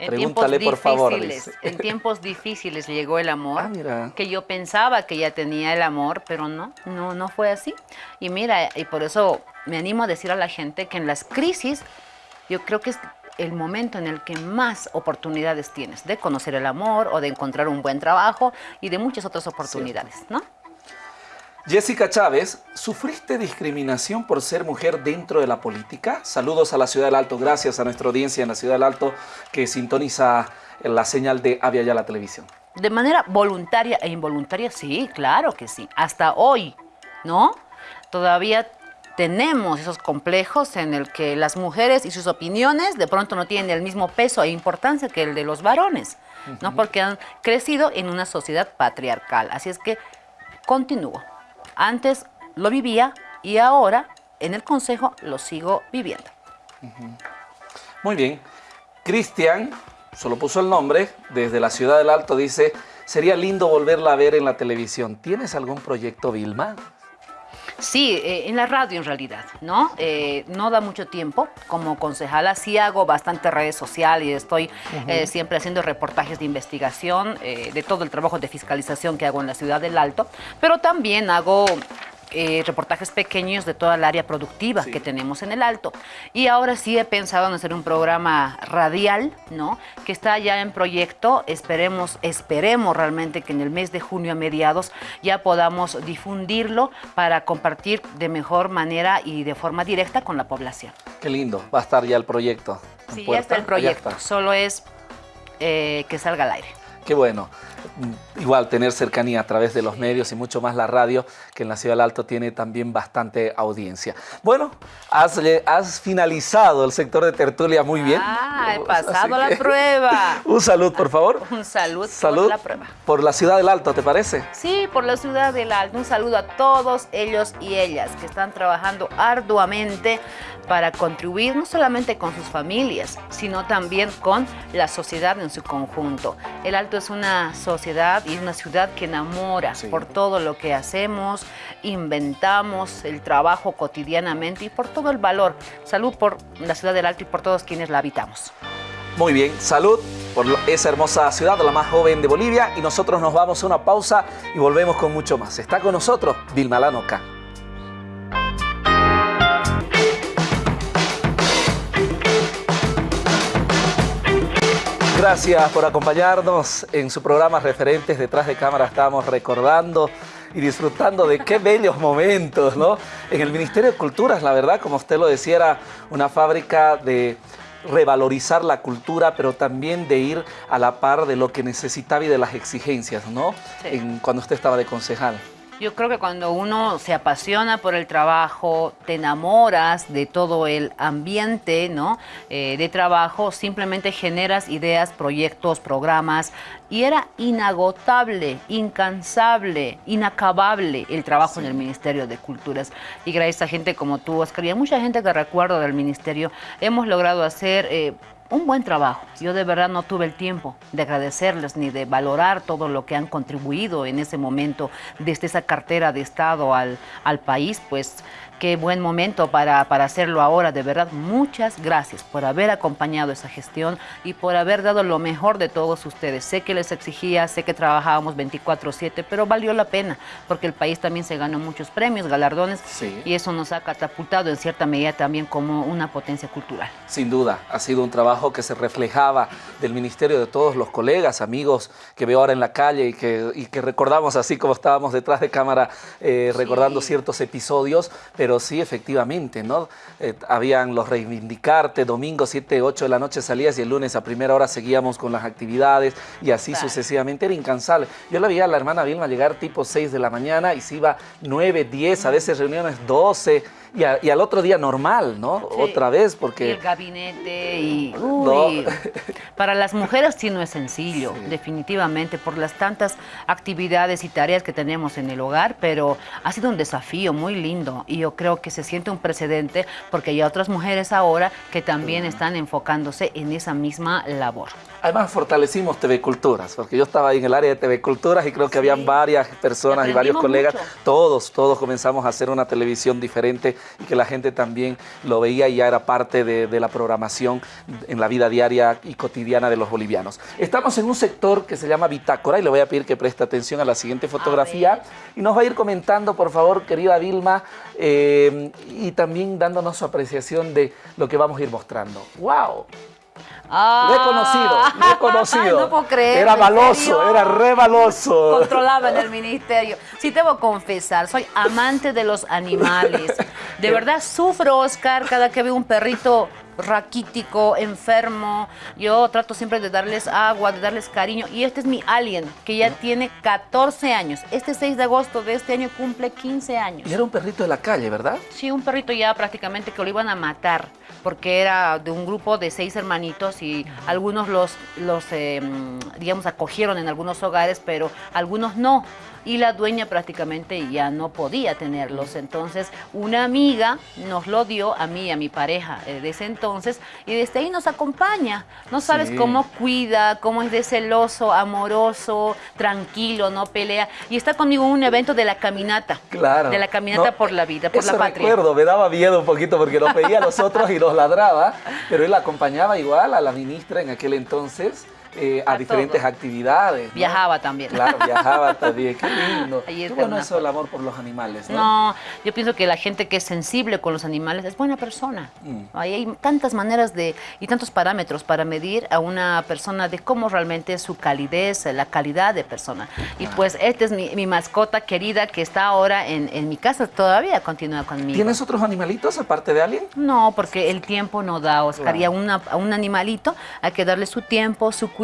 En Pregúntale, por favor. En tiempos difíciles llegó el amor, ah, que yo pensaba que ya tenía el amor, pero no, no, no fue así. Y mira, y por eso me animo a decir a la gente que en las crisis, yo creo que es el momento en el que más oportunidades tienes de conocer el amor o de encontrar un buen trabajo y de muchas otras oportunidades, ¿no? Jessica Chávez, ¿sufriste discriminación por ser mujer dentro de la política? Saludos a la Ciudad del Alto, gracias a nuestra audiencia en la Ciudad del Alto que sintoniza la señal de Avia Ya la Televisión. De manera voluntaria e involuntaria, sí, claro que sí. Hasta hoy, ¿no? Todavía tenemos esos complejos en el que las mujeres y sus opiniones de pronto no tienen el mismo peso e importancia que el de los varones, ¿no? Porque han crecido en una sociedad patriarcal. Así es que continúo. Antes lo vivía y ahora en el Consejo lo sigo viviendo. Muy bien. Cristian, solo puso el nombre, desde la Ciudad del Alto dice, sería lindo volverla a ver en la televisión. ¿Tienes algún proyecto, Vilma? Sí, eh, en la radio en realidad, ¿no? Eh, no da mucho tiempo. Como concejala sí hago bastante redes sociales y estoy eh, siempre haciendo reportajes de investigación de todo el trabajo de fiscalización que hago en la ciudad del Alto, pero también hago eh, reportajes pequeños de toda el área productiva que tenemos en el Alto. Y ahora sí he pensado en hacer un programa radial, ¿no? Que está ya en proyecto. Esperemos, esperemos realmente que en el mes de junio a mediados ya podamos difundirlo para compartir de mejor manera y de forma directa con la población. Qué lindo, va a estar ya el proyecto. Sí, ya está el proyecto, solo es eh, que salga al aire. Qué bueno. Igual tener cercanía a través de los medios y mucho más la radio, que en la Ciudad del Alto tiene también bastante audiencia. Bueno, has, has finalizado el sector de tertulia muy bien. Ah, he pasado la prueba. Un salud, por favor. Un salud, salud por la prueba. Por la Ciudad del Alto, ¿te parece? Sí, por la Ciudad del Alto. Un saludo a todos ellos y ellas que están trabajando arduamente para contribuir no solamente con sus familias, sino también con la sociedad en su conjunto. El Alto es una sociedad y una ciudad que enamora por todo lo que hacemos, inventamos, el trabajo cotidianamente y por todo el valor. Salud por la ciudad del Alto y por todos quienes la habitamos. Muy bien, salud por esa hermosa ciudad, la más joven de Bolivia y nosotros nos vamos a una pausa y volvemos con mucho más. Está con nosotros Vilma Lanoca. Gracias por acompañarnos en su programa Referentes Detrás de Cámara. Estamos recordando y disfrutando de qué bellos momentos, ¿no? En el Ministerio de Culturas, la verdad, como usted lo decía, era una fábrica de revalorizar la cultura, pero también de ir a la par de lo que necesitaba y de las exigencias, ¿no? En, cuando usted estaba de concejal. Yo creo que cuando uno se apasiona por el trabajo, te enamoras de todo el ambiente ¿no? Eh, de trabajo, simplemente generas ideas, proyectos, programas, y era inagotable, incansable, inacabable el trabajo en el Ministerio de Culturas. Y gracias a gente como tú, Oscar, y a mucha gente que recuerdo del Ministerio, hemos logrado hacer... Eh, un buen trabajo. Yo de verdad no tuve el tiempo de agradecerles ni de valorar todo lo que han contribuido en ese momento desde esa cartera de Estado al, al país, pues qué buen momento para, hacerlo ahora. De verdad, muchas gracias por haber acompañado esa gestión y por haber dado lo mejor de todos ustedes. Sé que les exigía, sé que trabajábamos 24-7, pero valió la pena porque el país también se ganó muchos premios, galardones y eso nos ha catapultado en cierta medida también como una potencia cultural. Sin duda, ha sido un trabajo que se reflejaba del ministerio de todos los colegas, amigos que veo ahora en la calle y que, que recordamos así como estábamos detrás de cámara eh, recordando ciertos episodios, pero sí, efectivamente, ¿no? Eh, habían los reivindicarte, domingo 7, 8 de la noche salías y el lunes a primera hora seguíamos con las actividades y así sucesivamente, era incansable. Yo la veía a la hermana Vilma llegar tipo 6 de la mañana y se iba 9, 10, a veces reuniones 12, y, al otro día normal, ¿no? Otra vez, porque... Y el gabinete y... Uy, para las mujeres sí no es sencillo, definitivamente, por las tantas actividades y tareas que tenemos en el hogar, pero ha sido un desafío muy lindo y yo creo que se siente un precedente porque hay otras mujeres ahora que también están enfocándose en esa misma labor. Además fortalecimos TV Culturas, porque yo estaba ahí en el área de TV Culturas y creo que habían varias personas y, varios colegas, todos, todos comenzamos a hacer una televisión diferente y que la gente también lo veía y ya era parte de, la programación en la vida diaria y cotidiana de los bolivianos. Estamos en un sector que se llama Bitácora y le voy a pedir que preste atención a la siguiente fotografía y nos va a ir comentando, por favor, querida Vilma, eh, y también dándonos su apreciación de lo que vamos a ir mostrando. ¡Wow! Ah, reconocido, reconocido. no puedo creer. Era maloso, era re maloso. Controlaba en el ministerio. Sí, debo confesar, soy amante de los animales. De verdad sufro, Oscar, cada que veo un perrito raquítico, enfermo. Yo trato siempre de darles agua, de darles cariño. Y este es mi alien, que ya tiene 14 años. Este 6 de agosto de este año cumple 15 años. Y era un perrito de la calle, ¿verdad? Sí, un perrito ya prácticamente que lo iban a matar, porque era de un grupo de seis hermanitos y algunos los, los em, digamos, acogieron en algunos hogares, pero algunos no y la dueña prácticamente ya no podía tenerlos. Entonces una amiga nos lo dio a mí y a mi pareja eh, de ese entonces y desde ahí nos acompaña. No sabes cómo cuida, cómo es de celoso, amoroso, tranquilo, no pelea. Y está conmigo en un evento de la caminata. Claro. De la caminata por la vida, por la patria. recuerdo, me daba miedo un poquito porque nos veía a nosotros y nos ladraba, pero él acompañaba igual a la ministra en aquel entonces. Eh, a, diferentes actividades. Viajaba también. Claro, viajaba también, qué lindo. Qué bueno eso el amor por los animales, ¿no? No, yo pienso que la gente que es sensible con los animales es buena persona. Mm. hay tantas maneras de y tantos parámetros para medir a una persona de cómo realmente es su calidez, la calidad de persona. Y pues esta es mi, mascota querida que está ahora en, mi casa, todavía continúa conmigo. ¿Tienes otros animalitos aparte de alguien? No, porque el tiempo no da, Oscar. Y a, a un animalito hay que darle su tiempo, su cuidado.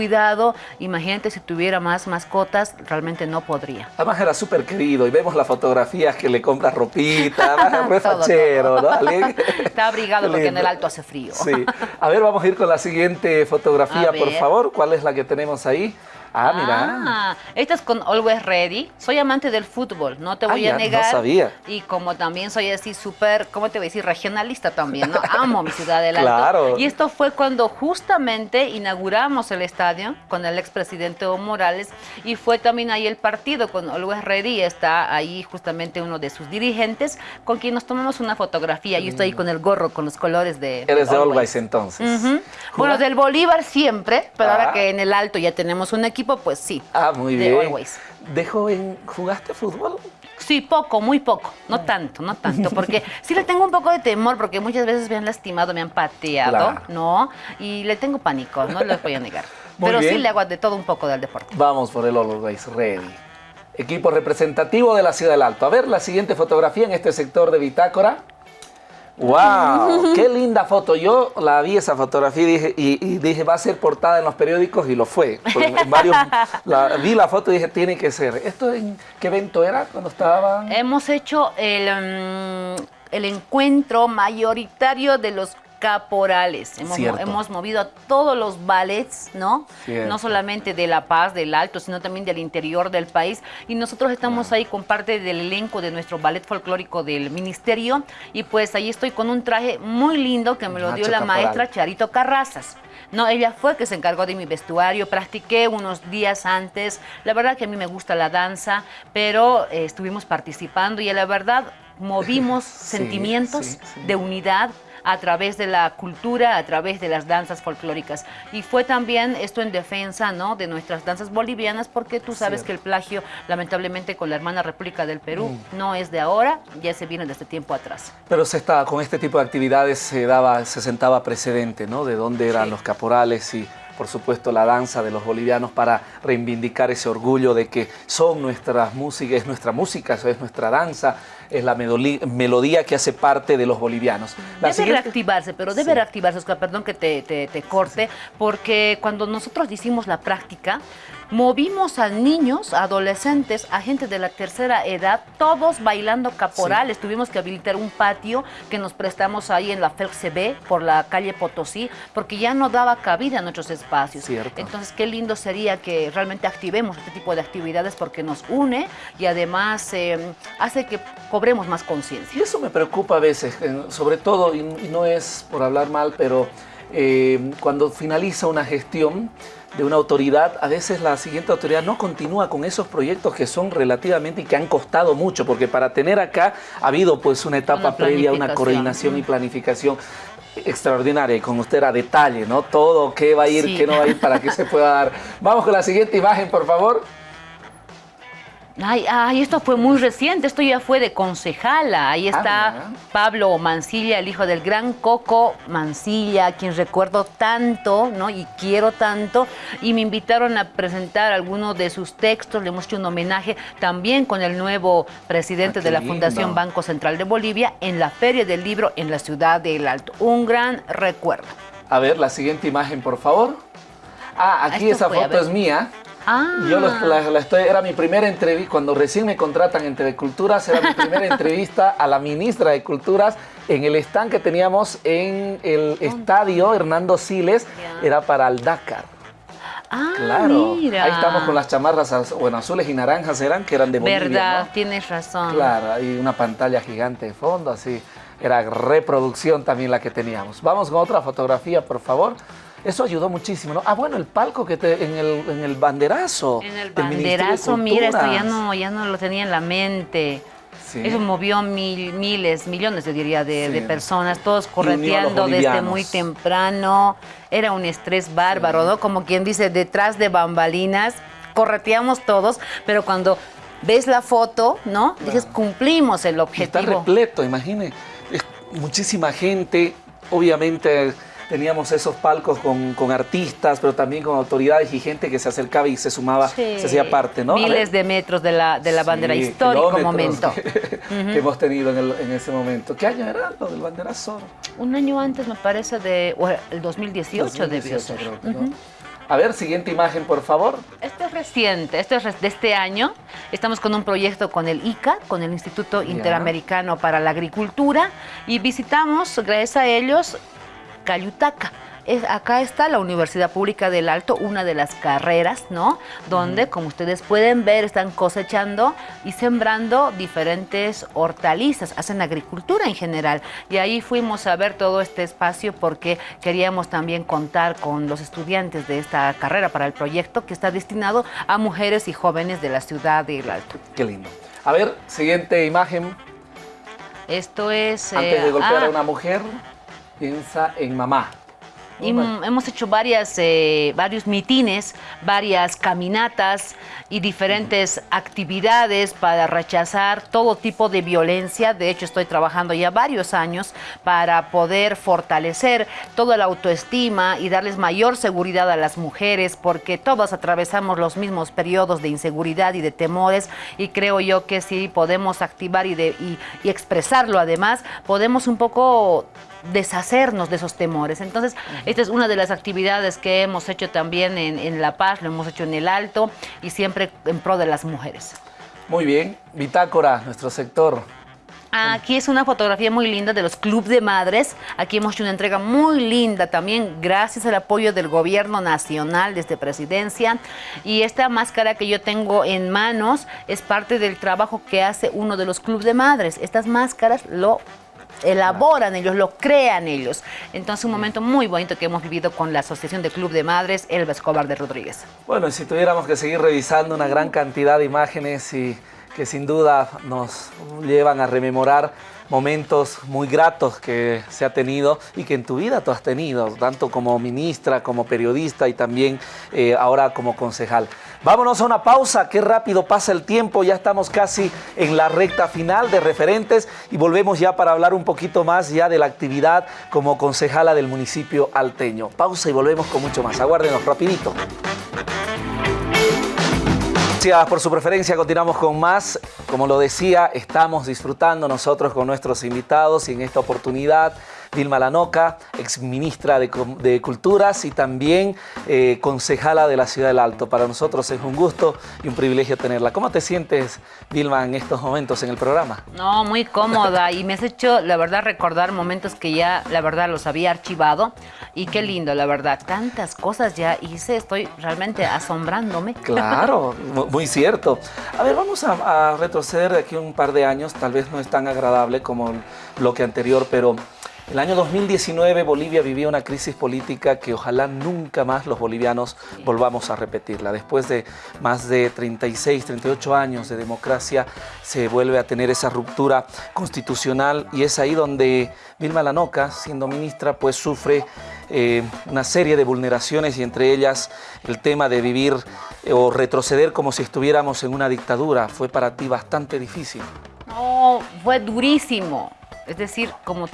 Imagínate si tuviera más mascotas, realmente no podría. Además era súper querido y vemos las fotografías que le compras ropita, re fachero, ¿no? Está abrigado porque en el alto hace frío. Sí. A ver, vamos a ir con la siguiente fotografía, por favor. ¿Cuál es la que tenemos ahí? Ah, mira. Ah, esta es con Always Ready. Soy amante del fútbol, no te voy a negar. No sabía. Y como también soy así súper, ¿cómo te voy a decir? Regionalista también, ¿no? Amo mi ciudad del Alto. Claro. Y esto fue cuando justamente inauguramos el estadio con el expresidente Evo Morales y fue también ahí el partido con Always Ready. Está ahí justamente uno de sus dirigentes con quien nos tomamos una fotografía. Yo estoy ahí con el gorro, con los colores de Eres de Always entonces. Bueno, del Bolívar siempre, pero ahora ah. que en el Alto ya tenemos un equipo pues sí. Ah, muy bien. ¿De joven jugaste fútbol? Sí, poco, muy poco. No tanto, no tanto. Porque sí le tengo un poco de temor, porque muchas veces me han lastimado, me han pateado, ¿no? Y le tengo pánico, no les voy a negar. Pero sí le hago de todo un poco del deporte. Vamos por el Always Ready. Equipo representativo de la Ciudad del Alto. A ver la siguiente fotografía en este sector de Bitácora. ¡Wow! ¡Qué linda foto! Yo la vi esa fotografía y dije, y, dije va a ser portada en los periódicos y lo fue. vi la foto y dije, tiene que ser. ¿Esto en qué evento era cuando estaban? Hemos hecho el, mm, el encuentro mayoritario de los caporales. Hemos, movido a todos los ballets, ¿no? No solamente de La Paz, del Alto, sino también del interior del país. Y nosotros estamos ahí con parte del elenco de nuestro ballet folclórico del ministerio. Y pues ahí estoy con un traje muy lindo que me lo dio la maestra Charito Carrazas. No, ella fue que se encargó de mi vestuario, practiqué unos días antes. La verdad que a mí me gusta la danza, pero eh, estuvimos participando y la verdad movimos sentimientos de unidad, a través de la cultura, a través de las danzas folclóricas. Y fue también esto en defensa ¿no? de nuestras danzas bolivianas, porque tú sabes que el plagio, lamentablemente, con la hermana República del Perú, mm. no es de ahora, ya se viene desde tiempo atrás. Pero se estaba, con este tipo de actividades se, daba, se sentaba precedente, ¿no? De dónde eran los caporales y por supuesto la danza de los bolivianos para reivindicar ese orgullo de que son nuestras músicas, es nuestra música, es nuestra danza, es la melodía que hace parte de los bolivianos. debe reactivarse, pero debe reactivarse, Oscar, perdón que te, te, corte, porque cuando nosotros hicimos la práctica, movimos a niños, adolescentes, a gente de la tercera edad, todos bailando caporales. Tuvimos que habilitar un patio que nos prestamos ahí en la FELCB por la calle Potosí, porque ya no daba cabida a nuestros espacios. Cierto. Entonces, qué lindo sería que realmente activemos este tipo de actividades porque nos une y además eh, hace que cobremos más conciencia. Y eso me preocupa a veces, sobre todo, y no es por hablar mal, pero eh, cuando finaliza una gestión, de una autoridad, a veces la siguiente autoridad no continúa con esos proyectos que son relativamente y que han costado mucho, porque para tener acá ha habido pues una etapa previa, una coordinación y planificación extraordinaria y con usted a detalle, ¿no? Todo, qué va a ir, qué no va a ir para que se pueda dar. Vamos con la siguiente imagen, por favor. Ay, ay, esto fue muy reciente, esto ya fue de concejala. Ahí ah, está Pablo Mancilla, el hijo del gran Coco Mancilla, quien recuerdo tanto, ¿no? Y quiero tanto. Y me invitaron a presentar algunos de sus textos, le hemos hecho un homenaje también con el nuevo presidente ah, de la Fundación Banco Central de Bolivia en la Feria del Libro en la ciudad de El Alto. Un gran recuerdo. A ver, la siguiente imagen, por favor. Ah, aquí esa foto es mía. Ah. Yo la, estoy, era mi primera entrevista, cuando recién me contratan en TV Culturas, era mi primera entrevista a la ministra de Culturas en el stand que teníamos en el estadio Hernando Siles, era para el Dakar. Ah, claro. Mira. Ahí estamos con las chamarras, bueno, azules y naranjas eran, que eran de Bolivia, Verdad, tienes razón. Claro, hay una pantalla gigante de fondo, así. Era reproducción también la que teníamos. Vamos con otra fotografía, por favor. Eso ayudó muchísimo, ¿no? Ah, bueno, el palco que te, en, el, en el banderazo. En el banderazo, mira, esto ya no, ya no lo tenía en la mente. Eso movió mil, miles, millones, yo diría, de, personas, todos correteando desde muy temprano. Era un estrés bárbaro, ¿no? Como quien dice, detrás de bambalinas, correteamos todos, pero cuando ves la foto, ¿no? Dices, cumplimos el objetivo. está repleto, imagine. Muchísima gente, obviamente teníamos esos palcos con, artistas, pero también con autoridades y gente que se acercaba y se sumaba, se hacía parte, ¿no? Miles de metros de la, de la bandera, histórico momento. Que, hemos tenido en, ese momento. ¿Qué año era lo del banderazo? Un año antes, me parece, de el 2018, debió ser. A ver, siguiente imagen, por favor. Este es reciente, este es de este año. Estamos con un proyecto con el ICA, con el Instituto Interamericano para la Agricultura, y visitamos, gracias a ellos, Cayutaca. Es, acá está la Universidad Pública del Alto, una de las carreras, ¿no? Donde, como ustedes pueden ver, están cosechando y sembrando diferentes hortalizas, hacen agricultura en general. Y ahí fuimos a ver todo este espacio porque queríamos también contar con los estudiantes de esta carrera para el proyecto que está destinado a mujeres y jóvenes de la ciudad del Alto. Qué lindo. A ver, siguiente imagen. Esto es... Antes de golpear a ah, una mujer piensa en mamá. hemos hecho varias, eh, varios mitines, varias caminatas y diferentes actividades para rechazar todo tipo de violencia. De hecho, estoy trabajando ya varios años para poder fortalecer toda la autoestima y darles mayor seguridad a las mujeres, porque todos atravesamos los mismos periodos de inseguridad y de temores y creo yo que si podemos activar y, de, y expresarlo además, podemos un poco deshacernos de esos temores. Entonces, esta es una de las actividades que hemos hecho también en, La Paz, lo hemos hecho en el Alto y siempre en pro de las mujeres. Muy bien, Bitácora, nuestro sector. Aquí es una fotografía muy linda de los Club de Madres. Aquí hemos hecho una entrega muy linda también gracias al apoyo del gobierno nacional desde presidencia. Y esta máscara que yo tengo en manos es parte del trabajo que hace uno de los Club de Madres. Estas máscaras lo elaboran ellos, lo crean ellos. Entonces un momento muy bonito que hemos vivido con la Asociación de Club de Madres Elba Escobar de Rodríguez. Bueno, si tuviéramos que seguir revisando una gran cantidad de imágenes y que sin duda nos llevan a rememorar momentos muy gratos que se ha tenido y que en tu vida tú has tenido, tanto como ministra, como periodista y también eh, ahora como concejal. Vámonos a una pausa, qué rápido pasa el tiempo, ya estamos casi en la recta final de referentes y volvemos ya para hablar un poquito más ya de la actividad como concejala del municipio alteño. Pausa y volvemos con mucho más. Aguárdenos rapidito. Gracias por su preferencia, continuamos con más. Como lo decía, estamos disfrutando nosotros con nuestros invitados y en esta oportunidad Dilma Lanoca, ex ministra de, Culturas y también eh, concejala de la Ciudad del Alto. Para nosotros es un gusto y un privilegio tenerla. ¿Cómo te sientes, Dilma, en estos momentos en el programa? No, muy cómoda y me has hecho, la verdad, recordar momentos que ya, la verdad, los había archivado y qué lindo, la verdad. Tantas cosas ya hice, estoy realmente asombrándome. Claro, muy cierto. A ver, vamos a, a retroceder de aquí un par de años, tal vez no es tan agradable como el bloque anterior, pero el año 2019 Bolivia vivía una crisis política que ojalá nunca más los bolivianos volvamos a repetirla. Después de más de 36, 38 años de democracia se vuelve a tener esa ruptura constitucional y es ahí donde Vilma Lanoca, siendo ministra, pues sufre eh, una serie de vulneraciones y entre ellas el tema de vivir eh, o retroceder como si estuviéramos en una dictadura. Fue para ti bastante difícil. No, fue durísimo. Es decir, como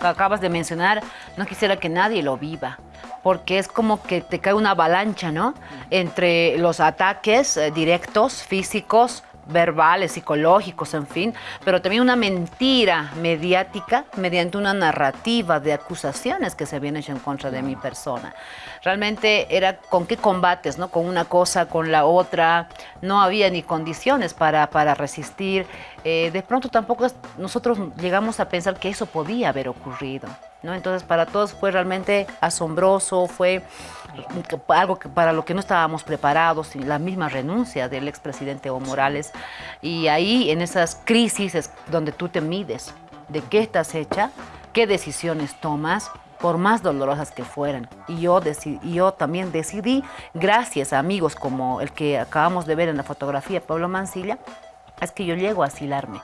acabas de mencionar, no quisiera que nadie lo viva, porque es como que te cae una avalancha, ¿no? Entre los ataques eh, directos, físicos, verbales, psicológicos, en fin, pero también una mentira mediática mediante una narrativa de acusaciones que se habían hecho en contra de mi persona. Realmente era con qué combates, ¿no? Con una cosa, con la otra, no había ni condiciones para, para resistir. Eh, de pronto tampoco nosotros llegamos a pensar que eso podía haber ocurrido, ¿no? Entonces para todos fue realmente asombroso, fue algo para lo que no estábamos preparados, la misma renuncia del expresidente Evo Morales. Y ahí, en esas crisis, es donde tú te mides de qué estás hecha, qué decisiones tomas, por más dolorosas que fueran. Y yo, y yo también decidí, gracias a amigos como el que acabamos de ver en la fotografía, Pablo Mancilla, es que yo llego a asilarme.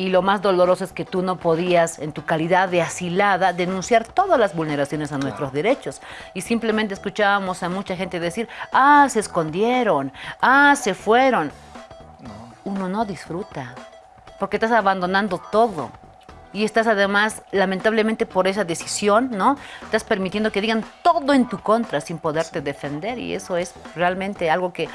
Y lo más doloroso es que tú no podías, en tu calidad de asilada, denunciar todas las vulneraciones a nuestros derechos. Y simplemente escuchábamos a mucha gente decir, ah, se escondieron, ah, se fueron. Uno no disfruta, porque estás abandonando todo y estás además, lamentablemente por esa decisión, ¿no? Estás permitiendo que digan todo en tu contra sin poderte defender y eso es realmente algo que,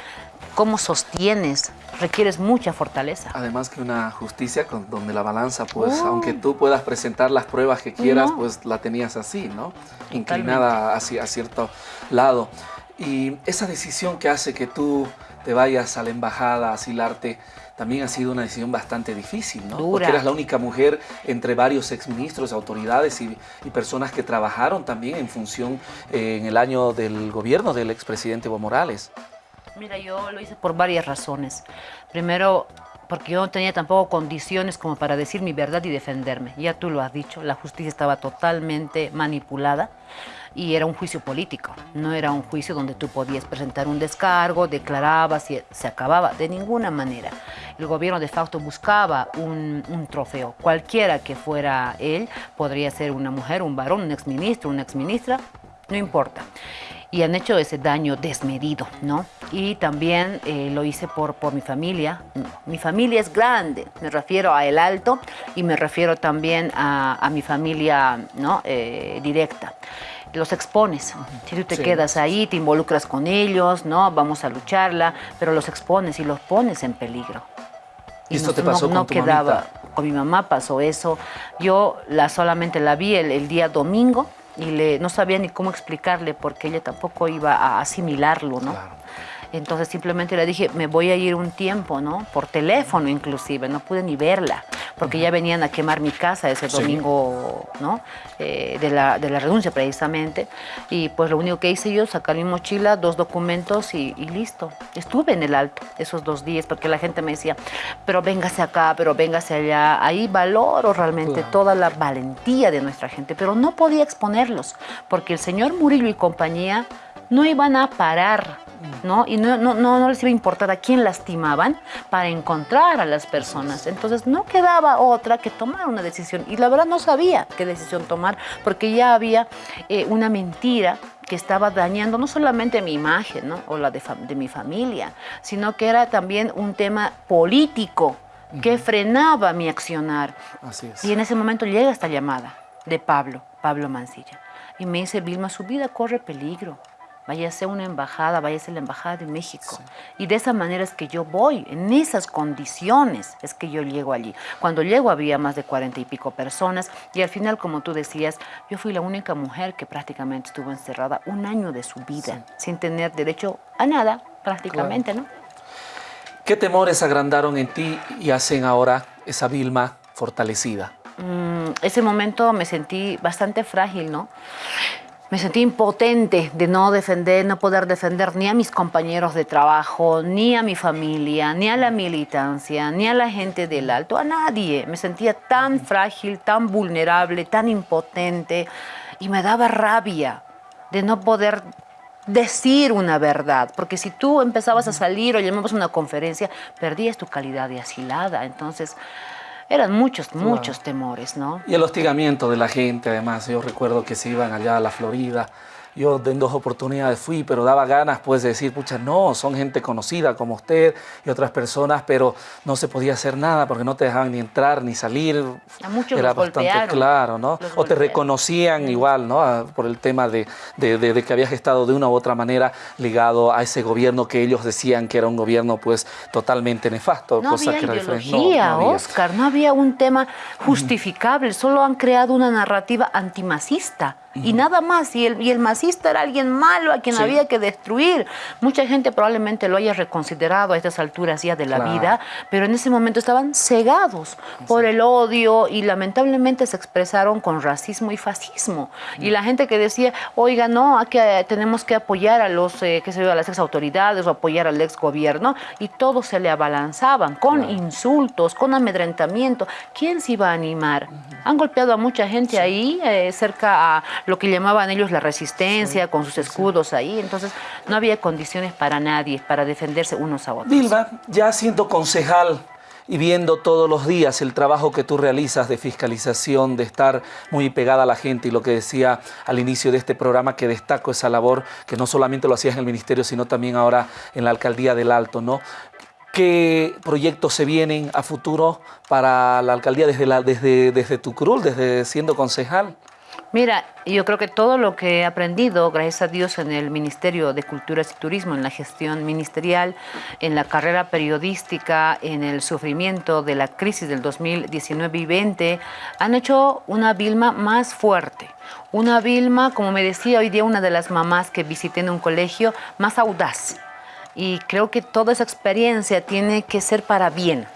¿cómo sostienes? Requieres mucha fortaleza. Además que una justicia con, donde la balanza, pues, aunque tú puedas presentar las pruebas que quieras, pues la tenías así, ¿no? Inclinada hacia a cierto lado. Y esa decisión que hace que tú te vayas a la embajada a asilarte, también ha sido una decisión bastante difícil, ¿no? Porque eras la única mujer entre varios exministros, autoridades y, personas que trabajaron también en función eh, en el año del gobierno del expresidente Evo Morales. Mira, yo lo hice por varias razones. Primero, porque yo no tenía tampoco condiciones como para decir mi verdad y defenderme. Ya tú lo has dicho, la justicia estaba totalmente manipulada y era un juicio político, no era un juicio donde tú podías presentar un descargo, declarabas y se acababa, de ninguna manera. El gobierno de facto buscaba un, trofeo, cualquiera que fuera él, podría ser una mujer, un varón, un exministro, una exministra, no importa y han hecho ese daño desmedido, ¿no? Y también eh, lo hice por, mi familia. Mi familia es grande, me refiero a El Alto y me refiero también a, mi familia ¿no? Eh, directa los expones. Si tú te quedas ahí, te involucras con ellos, ¿no? Vamos a lucharla, pero los expones y los pones en peligro. Y, esto te pasó con tu quedaba. Con mi mamá pasó eso. Yo la solamente la vi el, día domingo y le, no sabía ni cómo explicarle porque ella tampoco iba a asimilarlo, ¿no? Entonces simplemente le dije, me voy a ir un tiempo, ¿no? Por teléfono inclusive, no pude ni verla porque ya venían a quemar mi casa ese domingo, ¿no? Eh, de, la, de, la, renuncia precisamente. Y pues lo único que hice yo, sacar mi mochila, dos documentos y, listo. Estuve en el alto esos dos días porque la gente me decía, pero véngase acá, pero véngase allá. Ahí valoro realmente toda la valentía de nuestra gente, pero no podía exponerlos porque el señor Murillo y compañía no iban a parar, ¿no? Y no, no, no, les iba a importar a quién lastimaban para encontrar a las personas. Entonces no quedaba otra que tomar una decisión. Y la verdad no sabía qué decisión tomar porque ya había eh, una mentira que estaba dañando no solamente mi imagen ¿no? o la de, de mi familia, sino que era también un tema político que frenaba mi accionar. Así es. Y en ese momento llega esta llamada de Pablo, Pablo Mancilla, y me dice, Vilma, su vida corre peligro. Váyase a una embajada, váyase a la embajada de México. Y de esa manera es que yo voy, en esas condiciones es que yo llego allí. Cuando llego había más de cuarenta y pico personas y al final, como tú decías, yo fui la única mujer que prácticamente estuvo encerrada un año de su vida, sin tener derecho a nada, prácticamente, ¿no? ¿Qué temores agrandaron en ti y hacen ahora esa Vilma fortalecida? Mm, ese momento me sentí bastante frágil, ¿no? Me sentí impotente de no defender, no poder defender ni a mis compañeros de trabajo, ni a mi familia, ni a la militancia, ni a la gente del alto, a nadie. Me sentía tan frágil, tan vulnerable, tan impotente y me daba rabia de no poder decir una verdad, porque si tú empezabas a salir o llamabas a una conferencia, perdías tu calidad de asilada. Entonces, eran muchos, muchos temores, ¿no? Y el hostigamiento de la gente, además. Yo recuerdo que se iban allá a la Florida yo en dos oportunidades fui, pero daba ganas pues de decir, pucha, no, son gente conocida como usted y otras personas, pero no se podía hacer nada porque no te dejaban ni entrar ni salir. A muchos Era bastante claro, ¿no? o te reconocían igual, ¿no? Por el tema de, de, que habías estado de una u otra manera ligado a ese gobierno que ellos decían que era un gobierno pues totalmente nefasto. No había que ideología, no, Oscar, no había un tema justificable, solo han creado una narrativa antimacista y nada más. Y el, y el masista era alguien malo a quien había que destruir. Mucha gente probablemente lo haya reconsiderado a estas alturas ya de la vida, pero en ese momento estaban cegados por el odio y lamentablemente se expresaron con racismo y fascismo. Y la gente que decía, oiga, no, que, tenemos que apoyar a los, eh, qué sé yo, a las ex autoridades o apoyar al ex gobierno, y todos se le abalanzaban con insultos, con amedrentamiento. ¿Quién se iba a animar? Han golpeado a mucha gente ahí, eh, cerca a lo que llamaban ellos la resistencia, con sus escudos ahí. Entonces, no había condiciones para nadie, para defenderse unos a otros. Vilma, ya siendo concejal y viendo todos los días el trabajo que tú realizas de fiscalización, de estar muy pegada a la gente y lo que decía al inicio de este programa, que destaco esa labor, que no solamente lo hacías en el ministerio, sino también ahora en la alcaldía del Alto, ¿no? ¿Qué proyectos se vienen a futuro para la alcaldía desde, la, desde, desde tu cruz, desde siendo concejal? Mira, yo creo que todo lo que he aprendido, gracias a Dios, en el Ministerio de Culturas y Turismo, en la gestión ministerial, en la carrera periodística, en el sufrimiento de la crisis del 2019 y 20, han hecho una Vilma más fuerte. Una Vilma, como me decía hoy día una de las mamás que visité en un colegio, más audaz. Y creo que toda esa experiencia tiene que ser para bien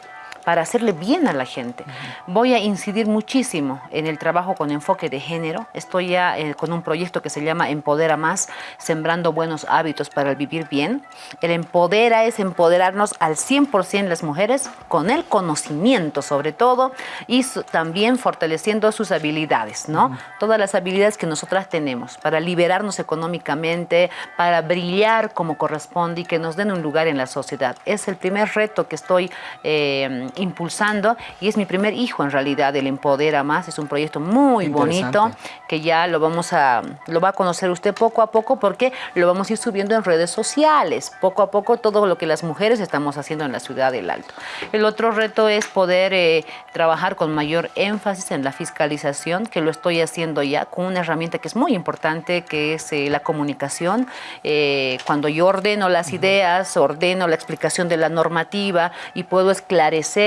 para hacerle bien a la gente. Voy a incidir muchísimo en el trabajo con enfoque de género. Estoy ya eh, con un proyecto que se llama Empodera Más, sembrando buenos hábitos para el vivir bien. El empodera es empoderarnos al 100% las mujeres con el conocimiento sobre todo y también fortaleciendo sus habilidades, ¿no? Todas las habilidades que nosotras tenemos para liberarnos económicamente, para brillar como corresponde y que nos den un lugar en la sociedad. Es el primer reto que estoy eh, impulsando y es mi primer hijo en realidad, el Empodera Más, es un proyecto muy bonito que ya lo vamos a, lo va a conocer usted poco a poco porque lo vamos a ir subiendo en redes sociales, poco a poco todo lo que las mujeres estamos haciendo en la ciudad del Alto. El otro reto es poder eh, trabajar con mayor énfasis en la fiscalización, que lo estoy haciendo ya con una herramienta que es muy importante, que es eh, la comunicación. Eh, cuando yo ordeno las ideas, ordeno la explicación de la normativa y puedo esclarecer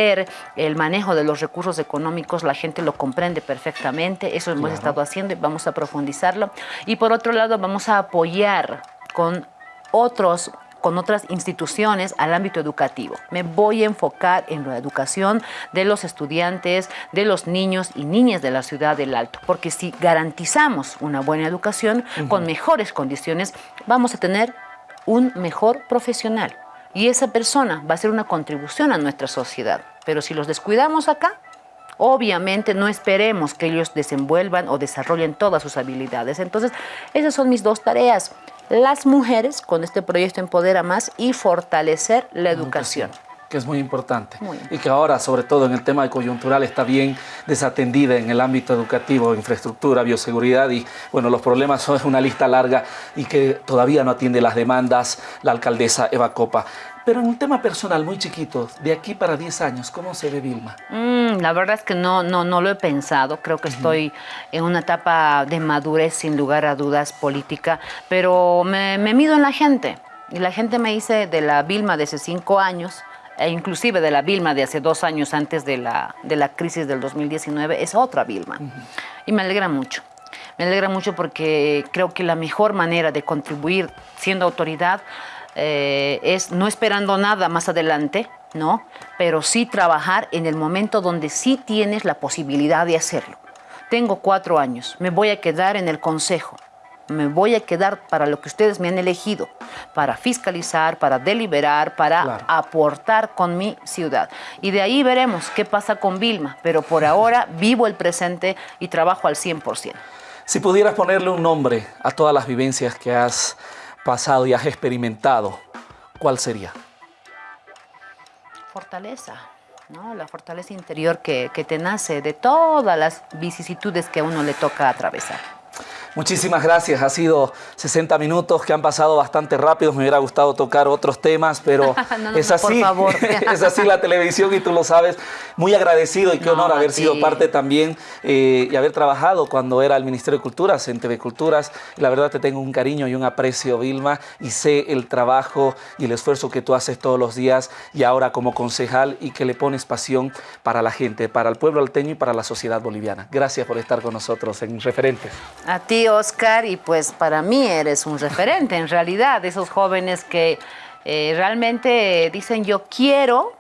el manejo de los recursos económicos, la gente lo comprende perfectamente, eso hemos estado haciendo y vamos a profundizarlo. Y por otro lado, vamos a apoyar con otros con otras instituciones al ámbito educativo. Me voy a enfocar en la educación de los estudiantes, de los niños y niñas de la ciudad del Alto, porque si garantizamos una buena educación con mejores condiciones, vamos a tener un mejor profesional y esa persona va a ser una contribución a nuestra sociedad. Pero si los descuidamos acá, Obviamente no esperemos que ellos desenvuelvan o desarrollen todas sus habilidades. Entonces, esas son mis dos tareas. Las mujeres con este proyecto Empodera Más y fortalecer la educación que es muy importante y que ahora, sobre todo en el tema de coyuntural, está bien desatendida en el ámbito educativo, infraestructura, bioseguridad y, bueno, los problemas son una lista larga y que todavía no atiende las demandas la alcaldesa Eva Copa. Pero en un tema personal muy chiquito, de aquí para 10 años, ¿cómo se ve Vilma? Mm, la verdad es que no, no, no lo he pensado. Creo que estoy en una etapa de madurez, sin lugar a dudas, política, pero me, me mido en la gente. Y la gente me dice de la Vilma de hace 5 años, e inclusive de la Vilma de hace dos años antes de la, de la crisis del 2019, es otra Vilma. Y me alegra mucho. Me alegra mucho porque creo que la mejor manera de contribuir siendo autoridad eh, es no esperando nada más adelante, ¿no? Pero sí trabajar en el momento donde sí tienes la posibilidad de hacerlo. Tengo cuatro años, me voy a quedar en el consejo me voy a quedar para lo que ustedes me han elegido, para fiscalizar, para deliberar, para aportar con mi ciudad. Y de ahí veremos qué pasa con Vilma, pero por ahora vivo el presente y trabajo al 100%. Si pudieras ponerle un nombre a todas las vivencias que has pasado y has experimentado, ¿cuál sería? Fortaleza. ¿no? la fortaleza interior que, que te nace de todas las vicisitudes que a uno le toca atravesar. Muchísimas gracias, ha sido 60 minutos que han pasado bastante rápido, me hubiera gustado tocar otros temas, pero es así, es así la televisión y tú lo sabes. Muy agradecido y qué honor haber sido parte también eh, y haber trabajado cuando era el Ministerio de Culturas, en TV Culturas. La verdad te tengo un cariño y un aprecio, Vilma, y sé el trabajo y el esfuerzo que tú haces todos los días y ahora como concejal y que le pones pasión para la gente, para el pueblo alteño y para la sociedad boliviana. Gracias por estar con nosotros en Referentes. A Oscar, y pues para mí eres un referente, en realidad, esos jóvenes que eh, realmente dicen yo quiero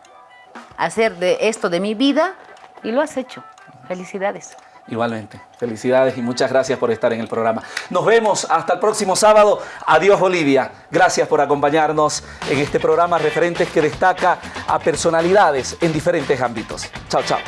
hacer de esto de mi vida y lo has hecho. Felicidades. Igualmente, felicidades y muchas gracias por estar en el programa. Nos vemos hasta el próximo sábado. Adiós Bolivia. Gracias por acompañarnos en este programa Referentes que destaca a personalidades en diferentes ámbitos. Chao, chao.